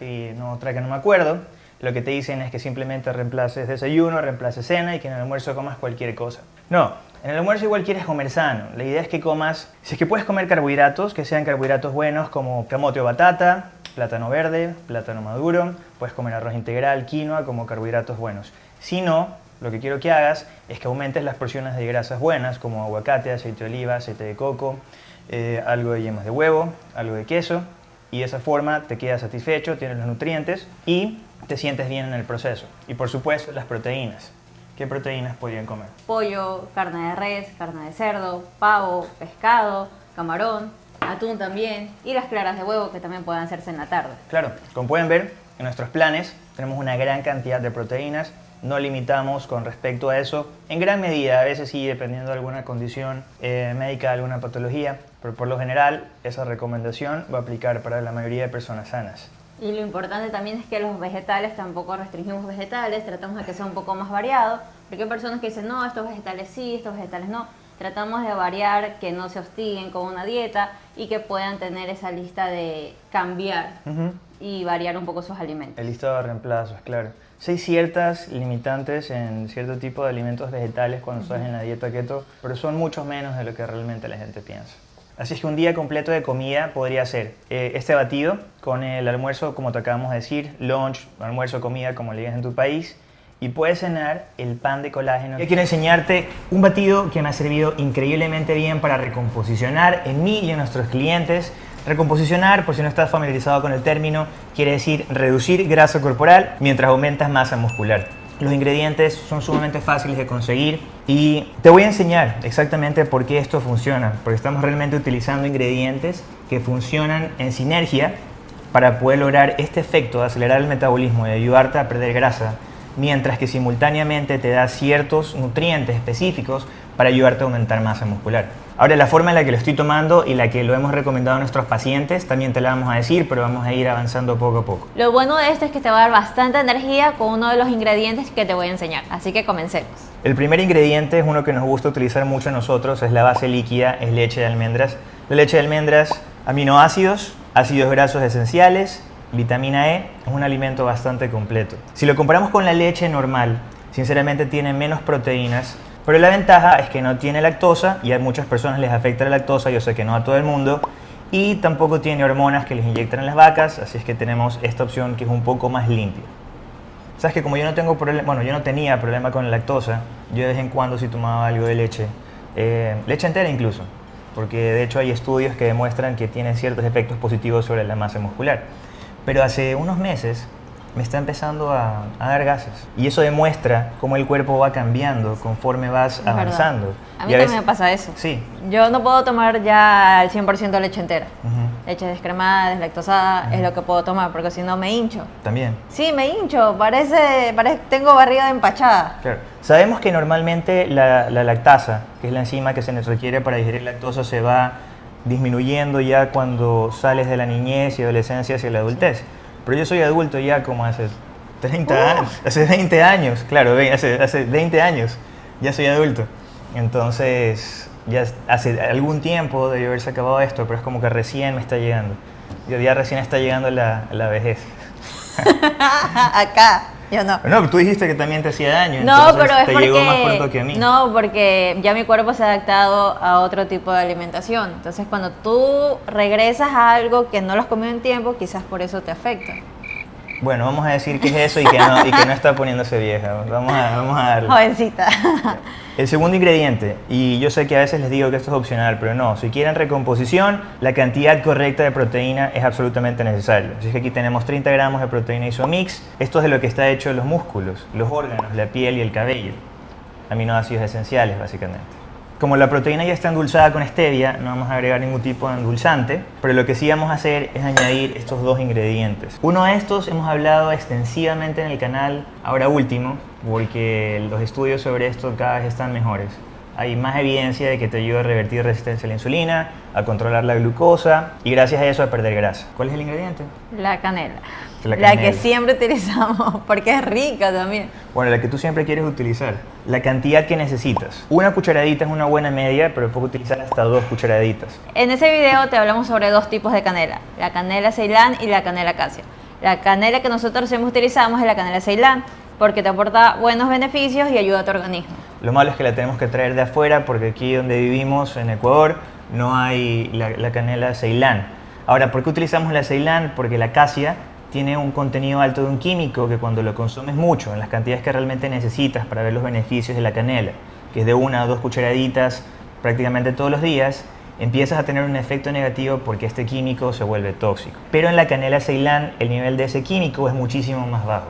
y no, otra que no me acuerdo, lo que te dicen es que simplemente reemplaces desayuno, reemplaces cena y que en el almuerzo comas cualquier cosa. No, En el almuerzo igual quieres comer sano. La idea es que comas, si es que puedes comer carbohidratos, que sean carbohidratos buenos como camote o batata, plátano verde, plátano maduro, puedes comer arroz integral, quinoa como carbohidratos buenos. Si no, lo que quiero que hagas es que aumentes las porciones de grasas buenas como aguacate, aceite de oliva, aceite de coco, eh, algo de yemas de huevo, algo de queso y de esa forma te quedas satisfecho, tienes los nutrientes y te sientes bien en el proceso. Y por supuesto las proteínas. ¿Qué proteínas podrían comer? Pollo, carne de res, carne de cerdo, pavo, pescado, camarón, atún también y las claras de huevo que también pueden hacerse en la tarde. Claro, como pueden ver, en nuestros planes tenemos una gran cantidad de proteínas no limitamos con respecto a eso. En gran medida, a veces sí, dependiendo de alguna condición eh, médica, alguna patología, pero por lo general esa recomendación va a aplicar para la mayoría de personas sanas. Y lo importante también es que los vegetales tampoco restringimos vegetales, tratamos de que sea un poco más variado, porque hay personas que dicen, no, estos vegetales sí, estos vegetales no. Tratamos de variar, que no se hostiguen con una dieta y que puedan tener esa lista de cambiar y variar un poco sus alimentos. El listado de reemplazos, claro. Sí hay ciertas limitantes en cierto tipo de alimentos vegetales cuando estás en la dieta keto, pero son mucho menos de lo que realmente la gente piensa. Así es que un día completo de comida podría ser eh, este batido con el almuerzo, como te acabamos de decir, lunch, almuerzo, comida, como le digas en tu país, y puedes cenar el pan de colágeno. Yo quiero enseñarte un batido que me ha servido increíblemente bien para recomposicionar en mí y en nuestros clientes Recomposicionar, por si no estás familiarizado con el término, quiere decir reducir grasa corporal mientras aumentas masa muscular. Los ingredientes son sumamente fáciles de conseguir y te voy a enseñar exactamente por qué esto funciona, porque estamos realmente utilizando ingredientes que funcionan en sinergia para poder lograr este efecto de acelerar el metabolismo y ayudarte a perder grasa, mientras que simultáneamente te da ciertos nutrientes específicos para ayudarte a aumentar masa muscular. Ahora, la forma en la que lo estoy tomando y la que lo hemos recomendado a nuestros pacientes también te la vamos a decir, pero vamos a ir avanzando poco a poco. Lo bueno de esto es que te va a dar bastante energía con uno de los ingredientes que te voy a enseñar, así que comencemos. El primer ingrediente es uno que nos gusta utilizar mucho a nosotros, es la base líquida, es leche de almendras. La leche de almendras, aminoácidos, ácidos grasos esenciales, vitamina E, es un alimento bastante completo. Si lo comparamos con la leche normal, sinceramente tiene menos proteínas, pero la ventaja es que no tiene lactosa y a muchas personas les afecta la lactosa, yo sé que no a todo el mundo, y tampoco tiene hormonas que les inyectan en las vacas, así es que tenemos esta opción que es un poco más limpia. Sabes que como yo no tengo problema, bueno, yo no tenía problema con la lactosa, yo de vez en cuando sí tomaba algo de leche, eh, leche entera incluso, porque de hecho hay estudios que demuestran que tiene ciertos efectos positivos sobre la masa muscular. Pero hace unos meses me está empezando a, dar gases. Y eso demuestra cómo el cuerpo va cambiando conforme vas avanzando. A mí también me pasa eso. Sí. Yo no puedo tomar ya al 100% leche entera. Leche descremada, deslactosada, es lo que puedo tomar, porque si no me hincho. También. Sí, me hincho, parece, parece tengo barriga de empachada. Claro. Sabemos que normalmente la, la lactasa, que es la enzima que se nos requiere para digerir lactosa, se va disminuyendo ya cuando sales de la niñez y adolescencia hacia la adultez. Pero yo soy adulto ya como hace 30 años, hace 20 años, claro, hace, hace 20 años ya soy adulto. Entonces, ya hace algún tiempo debe haberse acabado esto, pero es como que recién me está llegando. Ya recién está llegando la, la vejez. (laughs) Acá, yo no. No, tú dijiste que también te hacía daño. No, pero es te porque, llegó más pronto que a mí. No, porque ya mi cuerpo se ha adaptado a otro tipo de alimentación. Entonces, cuando tú regresas a algo que no lo has comido en tiempo, quizás por eso te afecta. Bueno, vamos a decir que es eso y que no, y que no está poniéndose vieja. Vamos a, vamos a darle. Jovencita. El segundo ingrediente, y yo sé que a veces les digo que esto es opcional, pero no, si quieren recomposición, la cantidad correcta de proteína es absolutamente necesaria. Así que aquí tenemos 30 gramos de proteína isomix. Esto es de lo que está hecho los músculos, los órganos, la piel y el cabello. Aminoácidos esenciales, básicamente. Como la proteína ya está endulzada con stevia, no vamos a agregar ningún tipo de endulzante, pero lo que sí vamos a hacer es añadir estos dos ingredientes. Uno de estos hemos hablado extensivamente en el canal, ahora último, porque los estudios sobre esto cada vez están mejores. Hay más evidencia de que te ayuda a revertir resistencia a la insulina, a controlar la glucosa y gracias a eso a perder grasa. ¿Cuál es el ingrediente? La canela. La, que siempre utilizamos, (laughs) porque es rica también. Bueno, la que tú siempre quieres utilizar. La cantidad que necesitas. Una cucharadita es una buena media, pero puedes utilizar hasta dos cucharaditas. En ese video te hablamos sobre dos tipos de canela. La canela ceilán y la canela acacia. La canela que nosotros siempre utilizamos es la canela ceilán, porque te aporta buenos beneficios y ayuda a tu organismo. Lo malo es que la tenemos que traer de afuera porque aquí donde vivimos, en Ecuador, no hay la, la canela Ceilán. Ahora, ¿por qué utilizamos la Ceilán? Porque la acacia tiene un contenido alto de un químico que cuando lo consumes mucho, en las cantidades que realmente necesitas para ver los beneficios de la canela, que es de una o dos cucharaditas prácticamente todos los días, empiezas a tener un efecto negativo porque este químico se vuelve tóxico. Pero en la canela Ceilán el nivel de ese químico es muchísimo más bajo.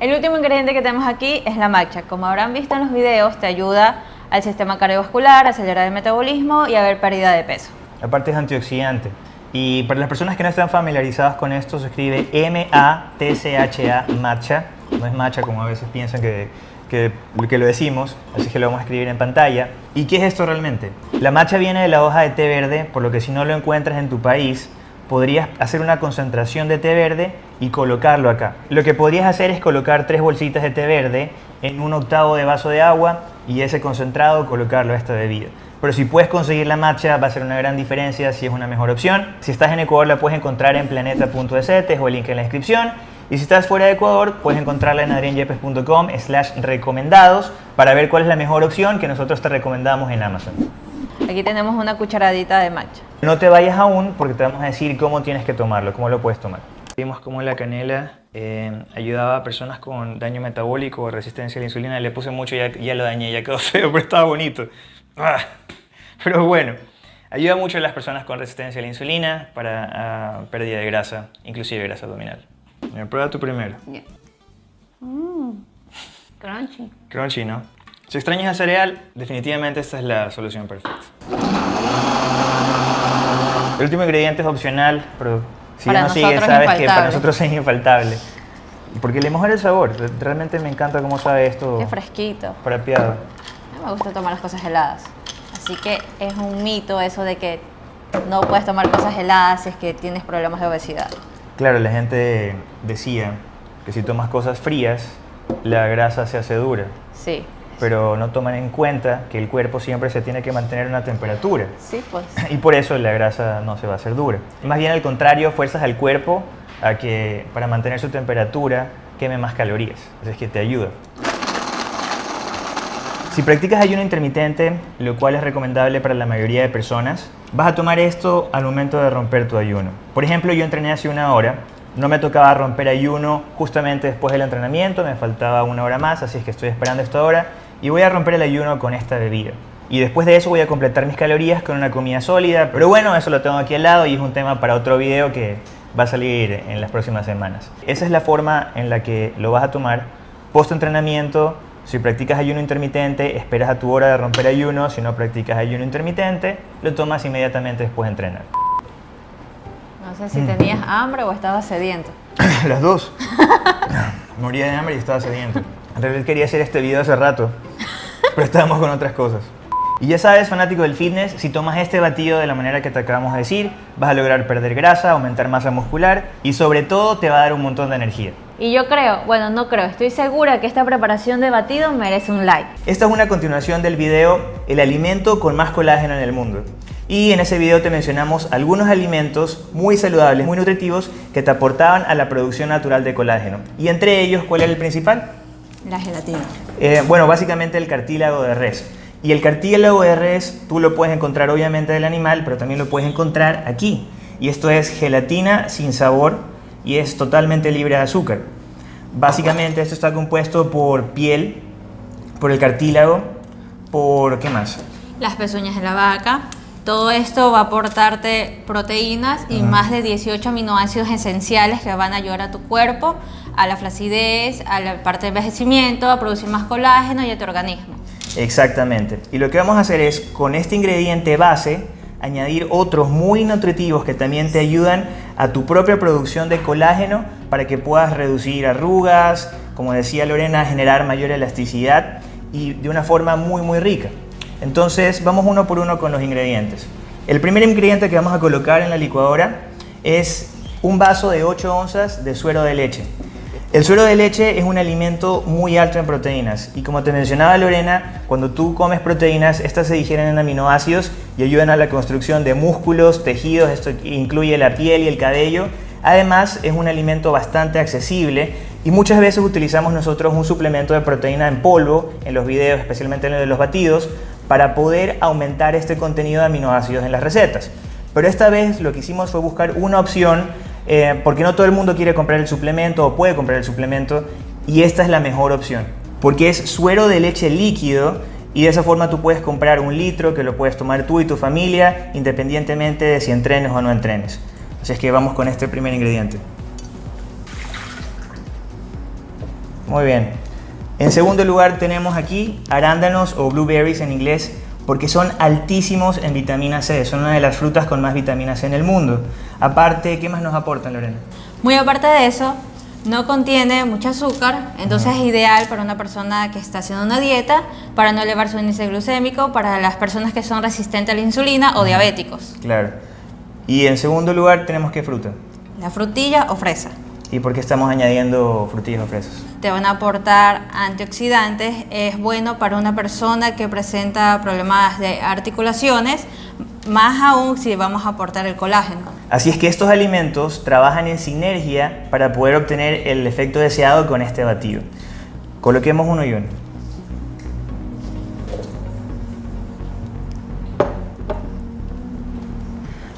El último ingrediente que tenemos aquí es la matcha. Como habrán visto en los videos, te ayuda al sistema cardiovascular, a acelerar el metabolismo y a ver pérdida de peso. Aparte es antioxidante. Y para las personas que no están familiarizadas con esto, se escribe M-A-T-C-H-A, matcha. No es matcha como a veces piensan que, que, que, lo decimos, así que lo vamos a escribir en pantalla. ¿Y qué es esto realmente? La matcha viene de la hoja de té verde, por lo que si no lo encuentras en tu país, podrías hacer una concentración de té verde y colocarlo acá. Lo que podrías hacer es colocar tres bolsitas de té verde en un octavo de vaso de agua y ese concentrado colocarlo a esta bebida. Pero si puedes conseguir la matcha va a ser una gran diferencia si es una mejor opción. Si estás en Ecuador la puedes encontrar en planeta.es, te dejo el link en la descripción. Y si estás fuera de Ecuador, puedes encontrarla en adrianyepes.com slash recomendados para ver cuál es la mejor opción que nosotros te recomendamos en Amazon. Aquí tenemos una cucharadita de matcha. No te vayas aún porque te vamos a decir cómo tienes que tomarlo, cómo lo puedes tomar. Vimos cómo la canela eh, ayudaba a personas con daño metabólico o resistencia a la insulina. Le puse mucho y ya, ya lo dañé, ya quedó (laughs) feo, pero estaba bonito. Ah, pero bueno, ayuda mucho a las personas con resistencia a la insulina para uh, pérdida de grasa, inclusive grasa abdominal. Mira, prueba tú primero. Yeah. Mm, crunchy. Crunchy, ¿no? Si extrañas el cereal, definitivamente esta es la solución perfecta. El último ingrediente es opcional, pero si Para ya no sigues, sabes que para nosotros es infaltable. Porque le mejora el sabor. Realmente me encanta cómo sabe esto Qué fresquito. frapeado. A mí me gusta tomar las cosas heladas. Así que es un mito eso de que no puedes tomar cosas heladas si es que tienes problemas de obesidad. Claro, la gente decía que si tomas cosas frías, la grasa se hace dura. Sí. Pero no toman en cuenta que el cuerpo siempre se tiene que mantener a una temperatura. Sí, pues. (laughs) Y por eso la grasa no se va a hacer dura. Más bien al contrario, fuerzas al cuerpo a que para mantener su temperatura queme más calorías. Así es que te ayuda. Si practicas ayuno intermitente, lo cual es recomendable para la mayoría de personas, vas a tomar esto al momento de romper tu ayuno. Por ejemplo, yo entrené hace una hora, no me tocaba romper ayuno justamente después del entrenamiento, me faltaba una hora más, así es que estoy esperando esta hora y voy a romper el ayuno con esta bebida. Y después de eso voy a completar mis calorías con una comida sólida, pero bueno, eso lo tengo aquí al lado y es un tema para otro video que va a salir en las próximas semanas. Esa es la forma en la que lo vas a tomar post entrenamiento. Si practicas ayuno intermitente, esperas a tu hora de romper ayuno. Si no practicas ayuno intermitente, lo tomas inmediatamente después de entrenar. No sé si tenías hambre o estabas sediento. (coughs) Las dos. (coughs) Moría de hambre y estaba sediento. En realidad quería hacer este video hace rato, pero estábamos con otras cosas. Y ya sabes, fanático del fitness, si tomas este batido de la manera que te acabamos de decir, vas a lograr perder grasa, aumentar masa muscular y sobre todo te va a dar un montón de energía. Y yo creo, bueno, no creo, estoy segura que esta preparación de batido merece un like. Esta es una continuación del video El alimento con más colágeno en el mundo. Y en ese video te mencionamos algunos alimentos muy saludables, muy nutritivos que te aportaban a la producción natural de colágeno. Y entre ellos, ¿cuál era el principal? La gelatina. Eh, bueno, básicamente el cartílago de res. Y el cartílago de res tú lo puedes encontrar obviamente del animal, pero también lo puedes encontrar aquí. Y esto es gelatina sin sabor y es totalmente libre de azúcar. Básicamente esto está compuesto por piel, por el cartílago, por ¿qué más? Las pezuñas de la vaca. Todo esto va a aportarte proteínas y más de 18 aminoácidos esenciales que van a ayudar a tu cuerpo, a la flacidez, a la parte de envejecimiento, a producir más colágeno y a tu organismo. Exactamente. Y lo que vamos a hacer es, con este ingrediente base, añadir otros muy nutritivos que también te ayudan a tu propia producción de colágeno para que puedas reducir arrugas, como decía Lorena, generar mayor elasticidad y de una forma muy muy rica. Entonces vamos uno por uno con los ingredientes. El primer ingrediente que vamos a colocar en la licuadora es un vaso de 8 onzas de suero de leche. El suero de leche es un alimento muy alto en proteínas y como te mencionaba Lorena, cuando tú comes proteínas, estas se digieren en aminoácidos y ayudan a la construcción de músculos, tejidos, esto incluye la piel y el cabello. Además, es un alimento bastante accesible Y muchas veces utilizamos nosotros un suplemento de proteína en polvo en los videos, especialmente en los batidos, para poder aumentar este contenido de aminoácidos en las recetas. Pero esta vez lo que hicimos fue buscar una opción, eh, porque no todo el mundo quiere comprar el suplemento o puede comprar el suplemento, y esta es la mejor opción, porque es suero de leche líquido y de esa forma tú puedes comprar un litro que lo puedes tomar tú y tu familia, independientemente de si entrenes o no entrenes. Así es que vamos con este primer ingrediente. Muy bien. En segundo lugar tenemos aquí arándanos o blueberries en inglés porque son altísimos en vitamina C, son una de las frutas con más vitamina C en el mundo. Aparte, ¿qué más nos aportan, Lorena? Muy aparte de eso, no contiene mucho azúcar, entonces es ideal para una persona que está haciendo una dieta, para no elevar su índice glucémico, para las personas que son resistentes a la insulina o diabéticos. Claro. Y en segundo lugar tenemos qué fruta? La frutilla o fresa. ¿Y por qué estamos añadiendo frutillas o fresas? Te van a aportar antioxidantes, es bueno para una persona que presenta problemas de articulaciones, más aún si vamos a aportar el colágeno. Así es que estos alimentos trabajan en sinergia para poder obtener el efecto deseado con este batido. Coloquemos uno y uno.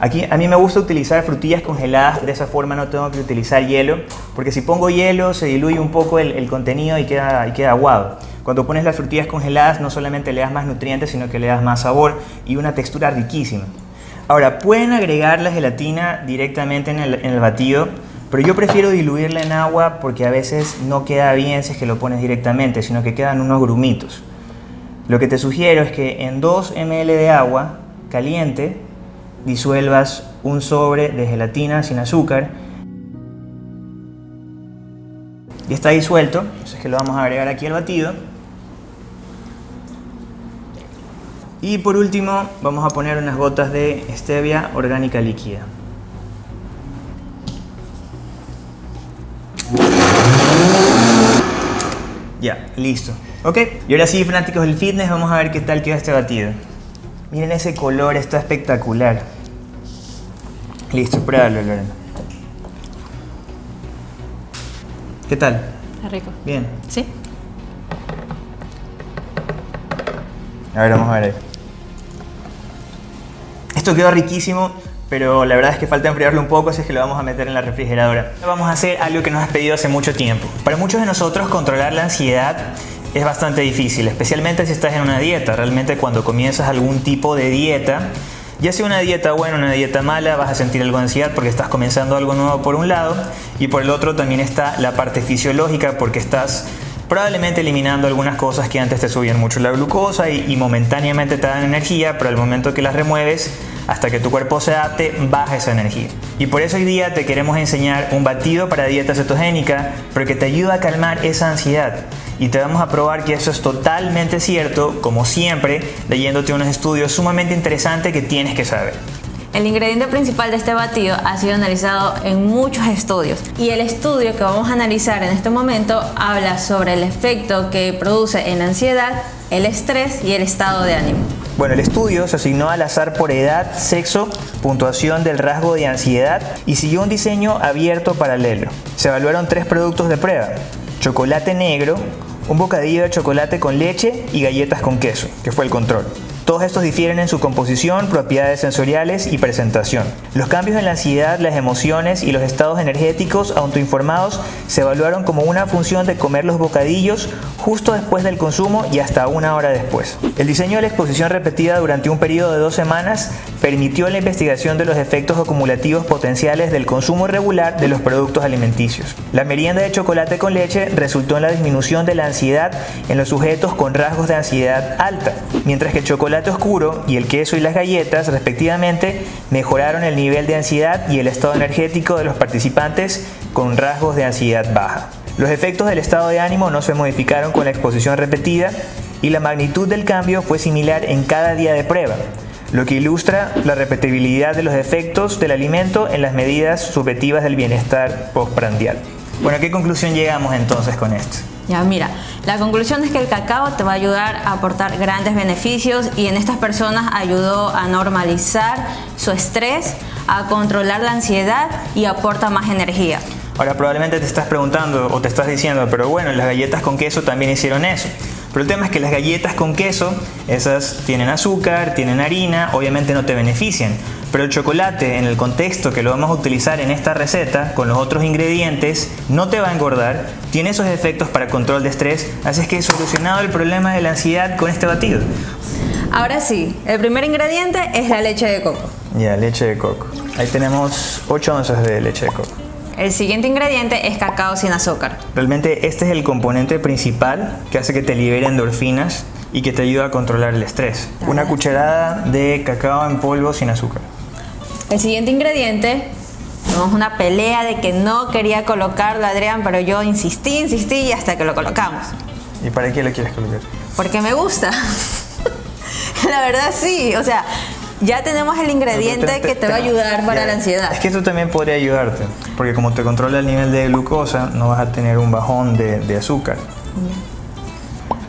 Aquí a mí me gusta utilizar frutillas congeladas, de esa forma no tengo que utilizar hielo, porque si pongo hielo se diluye un poco el, contenido y queda, y queda aguado. Cuando pones las frutillas congeladas no solamente le das más nutrientes, sino que le das más sabor y una textura riquísima. Ahora, pueden agregar la gelatina directamente en el, en el batido, pero yo prefiero diluirla en agua porque a veces no queda bien si es que lo pones directamente, sino que quedan unos grumitos. Lo que te sugiero es que en 2 ml de agua caliente disuelvas un sobre de gelatina sin azúcar. Y está disuelto, entonces que lo vamos a agregar aquí al batido. Y por último vamos a poner unas gotas de stevia orgánica líquida. Ya, listo. Ok, y ahora sí fanáticos del fitness vamos a ver qué tal queda este batido. Miren ese color, está espectacular Listo, pruébalo, Lorena. ¿Qué tal? Está rico. Bien. ¿Sí? A ver, vamos a ver. Esto quedó riquísimo, pero la verdad es que falta enfriarlo un poco, así es que lo vamos a meter en la refrigeradora. Vamos a hacer algo que nos has pedido hace mucho tiempo. Para muchos de nosotros controlar la ansiedad es bastante difícil, especialmente si estás en una dieta. Realmente cuando comienzas algún tipo de dieta, ya sea una dieta buena o una dieta mala, vas a sentir algo de ansiedad porque estás comenzando algo nuevo por un lado y por el otro también está la parte fisiológica porque estás probablemente eliminando algunas cosas que antes te subían mucho la glucosa y, momentáneamente te dan energía, pero al momento que las remueves, hasta que tu cuerpo se adapte, baja esa energía. Y por eso hoy día te queremos enseñar un batido para dieta cetogénica, porque te ayuda a calmar esa ansiedad y te vamos a probar que eso es totalmente cierto, como siempre, leyéndote unos estudios sumamente interesantes que tienes que saber. El ingrediente principal de este batido ha sido analizado en muchos estudios y el estudio que vamos a analizar en este momento habla sobre el efecto que produce en la ansiedad, el estrés y el estado de ánimo. Bueno, el estudio se asignó al azar por edad, sexo, puntuación del rasgo de ansiedad y siguió un diseño abierto paralelo. Se evaluaron tres productos de prueba, chocolate negro, un bocadillo de chocolate con leche y galletas con queso, que fue el control. Todos estos difieren en su composición, propiedades sensoriales y presentación. Los cambios en la ansiedad, las emociones y los estados energéticos autoinformados se evaluaron como una función de comer los bocadillos justo después del consumo y hasta una hora después. El diseño de la exposición repetida durante un periodo de dos semanas permitió la investigación de los efectos acumulativos potenciales del consumo irregular de los productos alimenticios. La merienda de chocolate con leche resultó en la disminución de la ansiedad en los sujetos con rasgos de ansiedad alta, mientras que el chocolate chocolate oscuro y el queso y las galletas, respectivamente, mejoraron el nivel de ansiedad y el estado energético de los participantes con rasgos de ansiedad baja. Los efectos del estado de ánimo no se modificaron con la exposición repetida y la magnitud del cambio fue similar en cada día de prueba, lo que ilustra la repetibilidad de los efectos del alimento en las medidas subjetivas del bienestar postprandial. Bueno, ¿a qué conclusión llegamos entonces con esto? Ya, mira, la conclusión es que el cacao te va a ayudar a aportar grandes beneficios y en estas personas ayudó a normalizar su estrés, a controlar la ansiedad y aporta más energía. Ahora probablemente te estás preguntando o te estás diciendo, pero bueno, las galletas con queso también hicieron eso. Pero el tema es que las galletas con queso, esas tienen azúcar, tienen harina, obviamente no te benefician. Pero el chocolate, en el contexto que lo vamos a utilizar en esta receta, con los otros ingredientes, no te va a engordar, tiene esos efectos para control de estrés, así es que he solucionado el problema de la ansiedad con este batido. Ahora sí, el primer ingrediente es la leche de coco. Ya, leche de coco. Ahí tenemos 8 onzas de leche de coco. El siguiente ingrediente es cacao sin azúcar. Realmente este es el componente principal que hace que te libere endorfinas y que te ayuda a controlar el estrés. Una cucharada de cacao en polvo sin azúcar. El siguiente ingrediente, tuvimos una pelea de que no quería colocarlo Adrián, pero yo insistí, insistí y hasta que lo colocamos. ¿Y para qué lo quieres colocar? Porque me gusta. (laughs) la verdad sí, o sea, ya tenemos el ingrediente que te va a ayudar para ya, la ansiedad. Es que esto también podría ayudarte, porque como te controla el nivel de glucosa, no vas a tener un bajón de, de azúcar.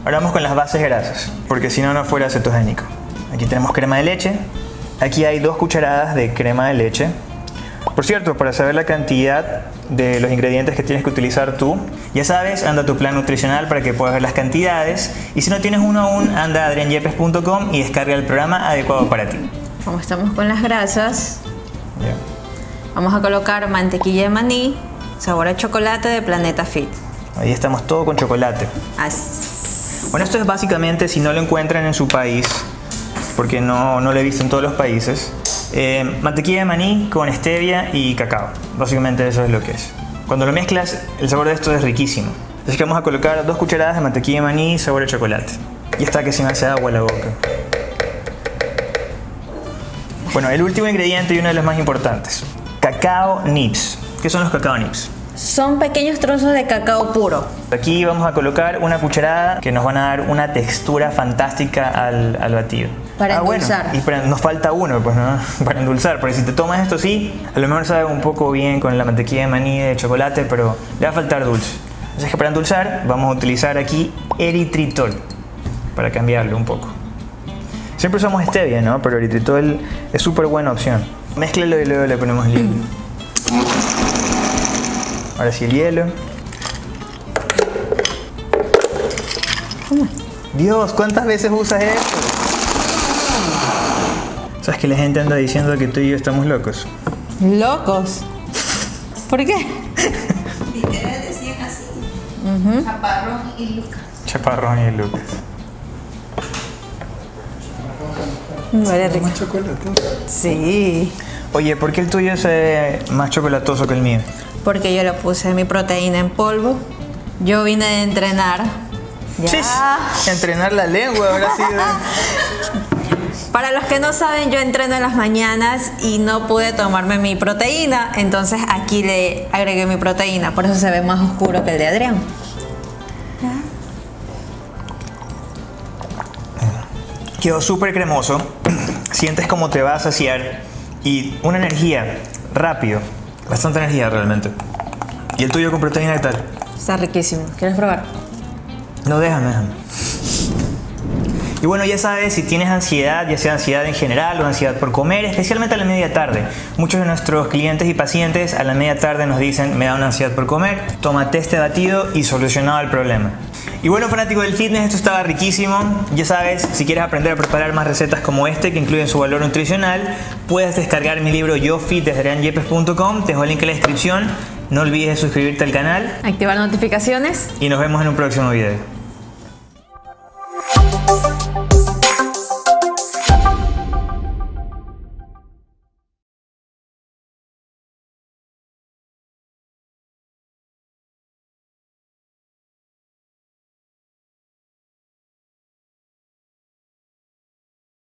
Ahora vamos con las bases grasas, porque si no, no fuera cetogénico. Aquí tenemos crema de leche. Aquí hay dos cucharadas de crema de leche. Por cierto, para saber la cantidad de los ingredientes que tienes que utilizar tú, ya sabes, anda a tu plan nutricional para que puedas ver las cantidades. Y si no tienes uno aún, anda a adrianyepes.com y descarga el programa adecuado para ti. Como estamos con las grasas, vamos a colocar mantequilla de maní, sabor a chocolate de Planeta Fit. Ahí estamos todo con chocolate. Así. Bueno, esto es básicamente, si no lo encuentran en su país, porque no, no lo he visto en todos los países, eh, mantequilla de maní con stevia y cacao. Básicamente eso es lo que es. Cuando lo mezclas, el sabor de esto es riquísimo. Así que vamos a colocar dos cucharadas de mantequilla de maní sabor a chocolate. Y está que se me hace agua la boca. Bueno, el último ingrediente y uno de los más importantes. Cacao nibs. ¿Qué son los cacao nibs? Son pequeños trozos de cacao puro. Aquí vamos a colocar una cucharada que nos van a dar una textura fantástica al, al batido. Para Ah, bueno, endulzar. y para- nos falta uno, pues, ¿no? (laughs) Para endulzar. Porque si te tomas esto sí, a lo mejor sabe un poco bien con la mantequilla de maní de chocolate, pero le va a faltar dulce. Que para endulzar vamos a utilizar aquí eritritol para cambiarlo un poco. Siempre usamos stevia, ¿no? Pero eritritol es súper buena opción. Mézclalo y luego le ponemos el hielo. Ahora sí el hielo. Dios, ¿cuántas veces usas esto? ¿Sabes que la gente anda diciendo que tú y yo estamos locos? Locos. ¿Por qué? Literal decían así. Chaparrón y Lucas. Chaparrón y Lucas. Huele rico. Sí. Oye, ¿por qué el tuyo es eh, más chocolatoso que el mío? Porque yo le puse mi proteína en polvo. Yo vine de entrenar. Ya. Chis, entrenar la lengua habrá sido. (laughs) Para los que no saben, yo entreno en las mañanas y no pude tomarme mi proteína, entonces aquí le agregué mi proteína, por eso se ve más oscuro que el de Adrián. Quedó súper cremoso. (clears throat) Sientes como te va a saciar. Y una energía, rápido. Bastante energía realmente. ¿Y el tuyo con proteína qué tal? Está riquísimo. ¿Quieres probar? No, déjame, déjame. Y bueno, ya sabes, si tienes ansiedad, ya sea ansiedad en general o ansiedad por comer, especialmente a la media tarde. Muchos de nuestros clientes y pacientes a la media tarde nos dicen, me da una ansiedad por comer, tómate este batido y solucionado el problema. Y bueno, fanático del fitness, esto estaba riquísimo. Ya sabes, si quieres aprender a preparar más recetas como este, que incluyen su valor nutricional, puedes descargar mi libro Yo Fit desde te dejo el link en la descripción. No olvides de suscribirte al canal Activar notificaciones. y nos vemos en un próximo video.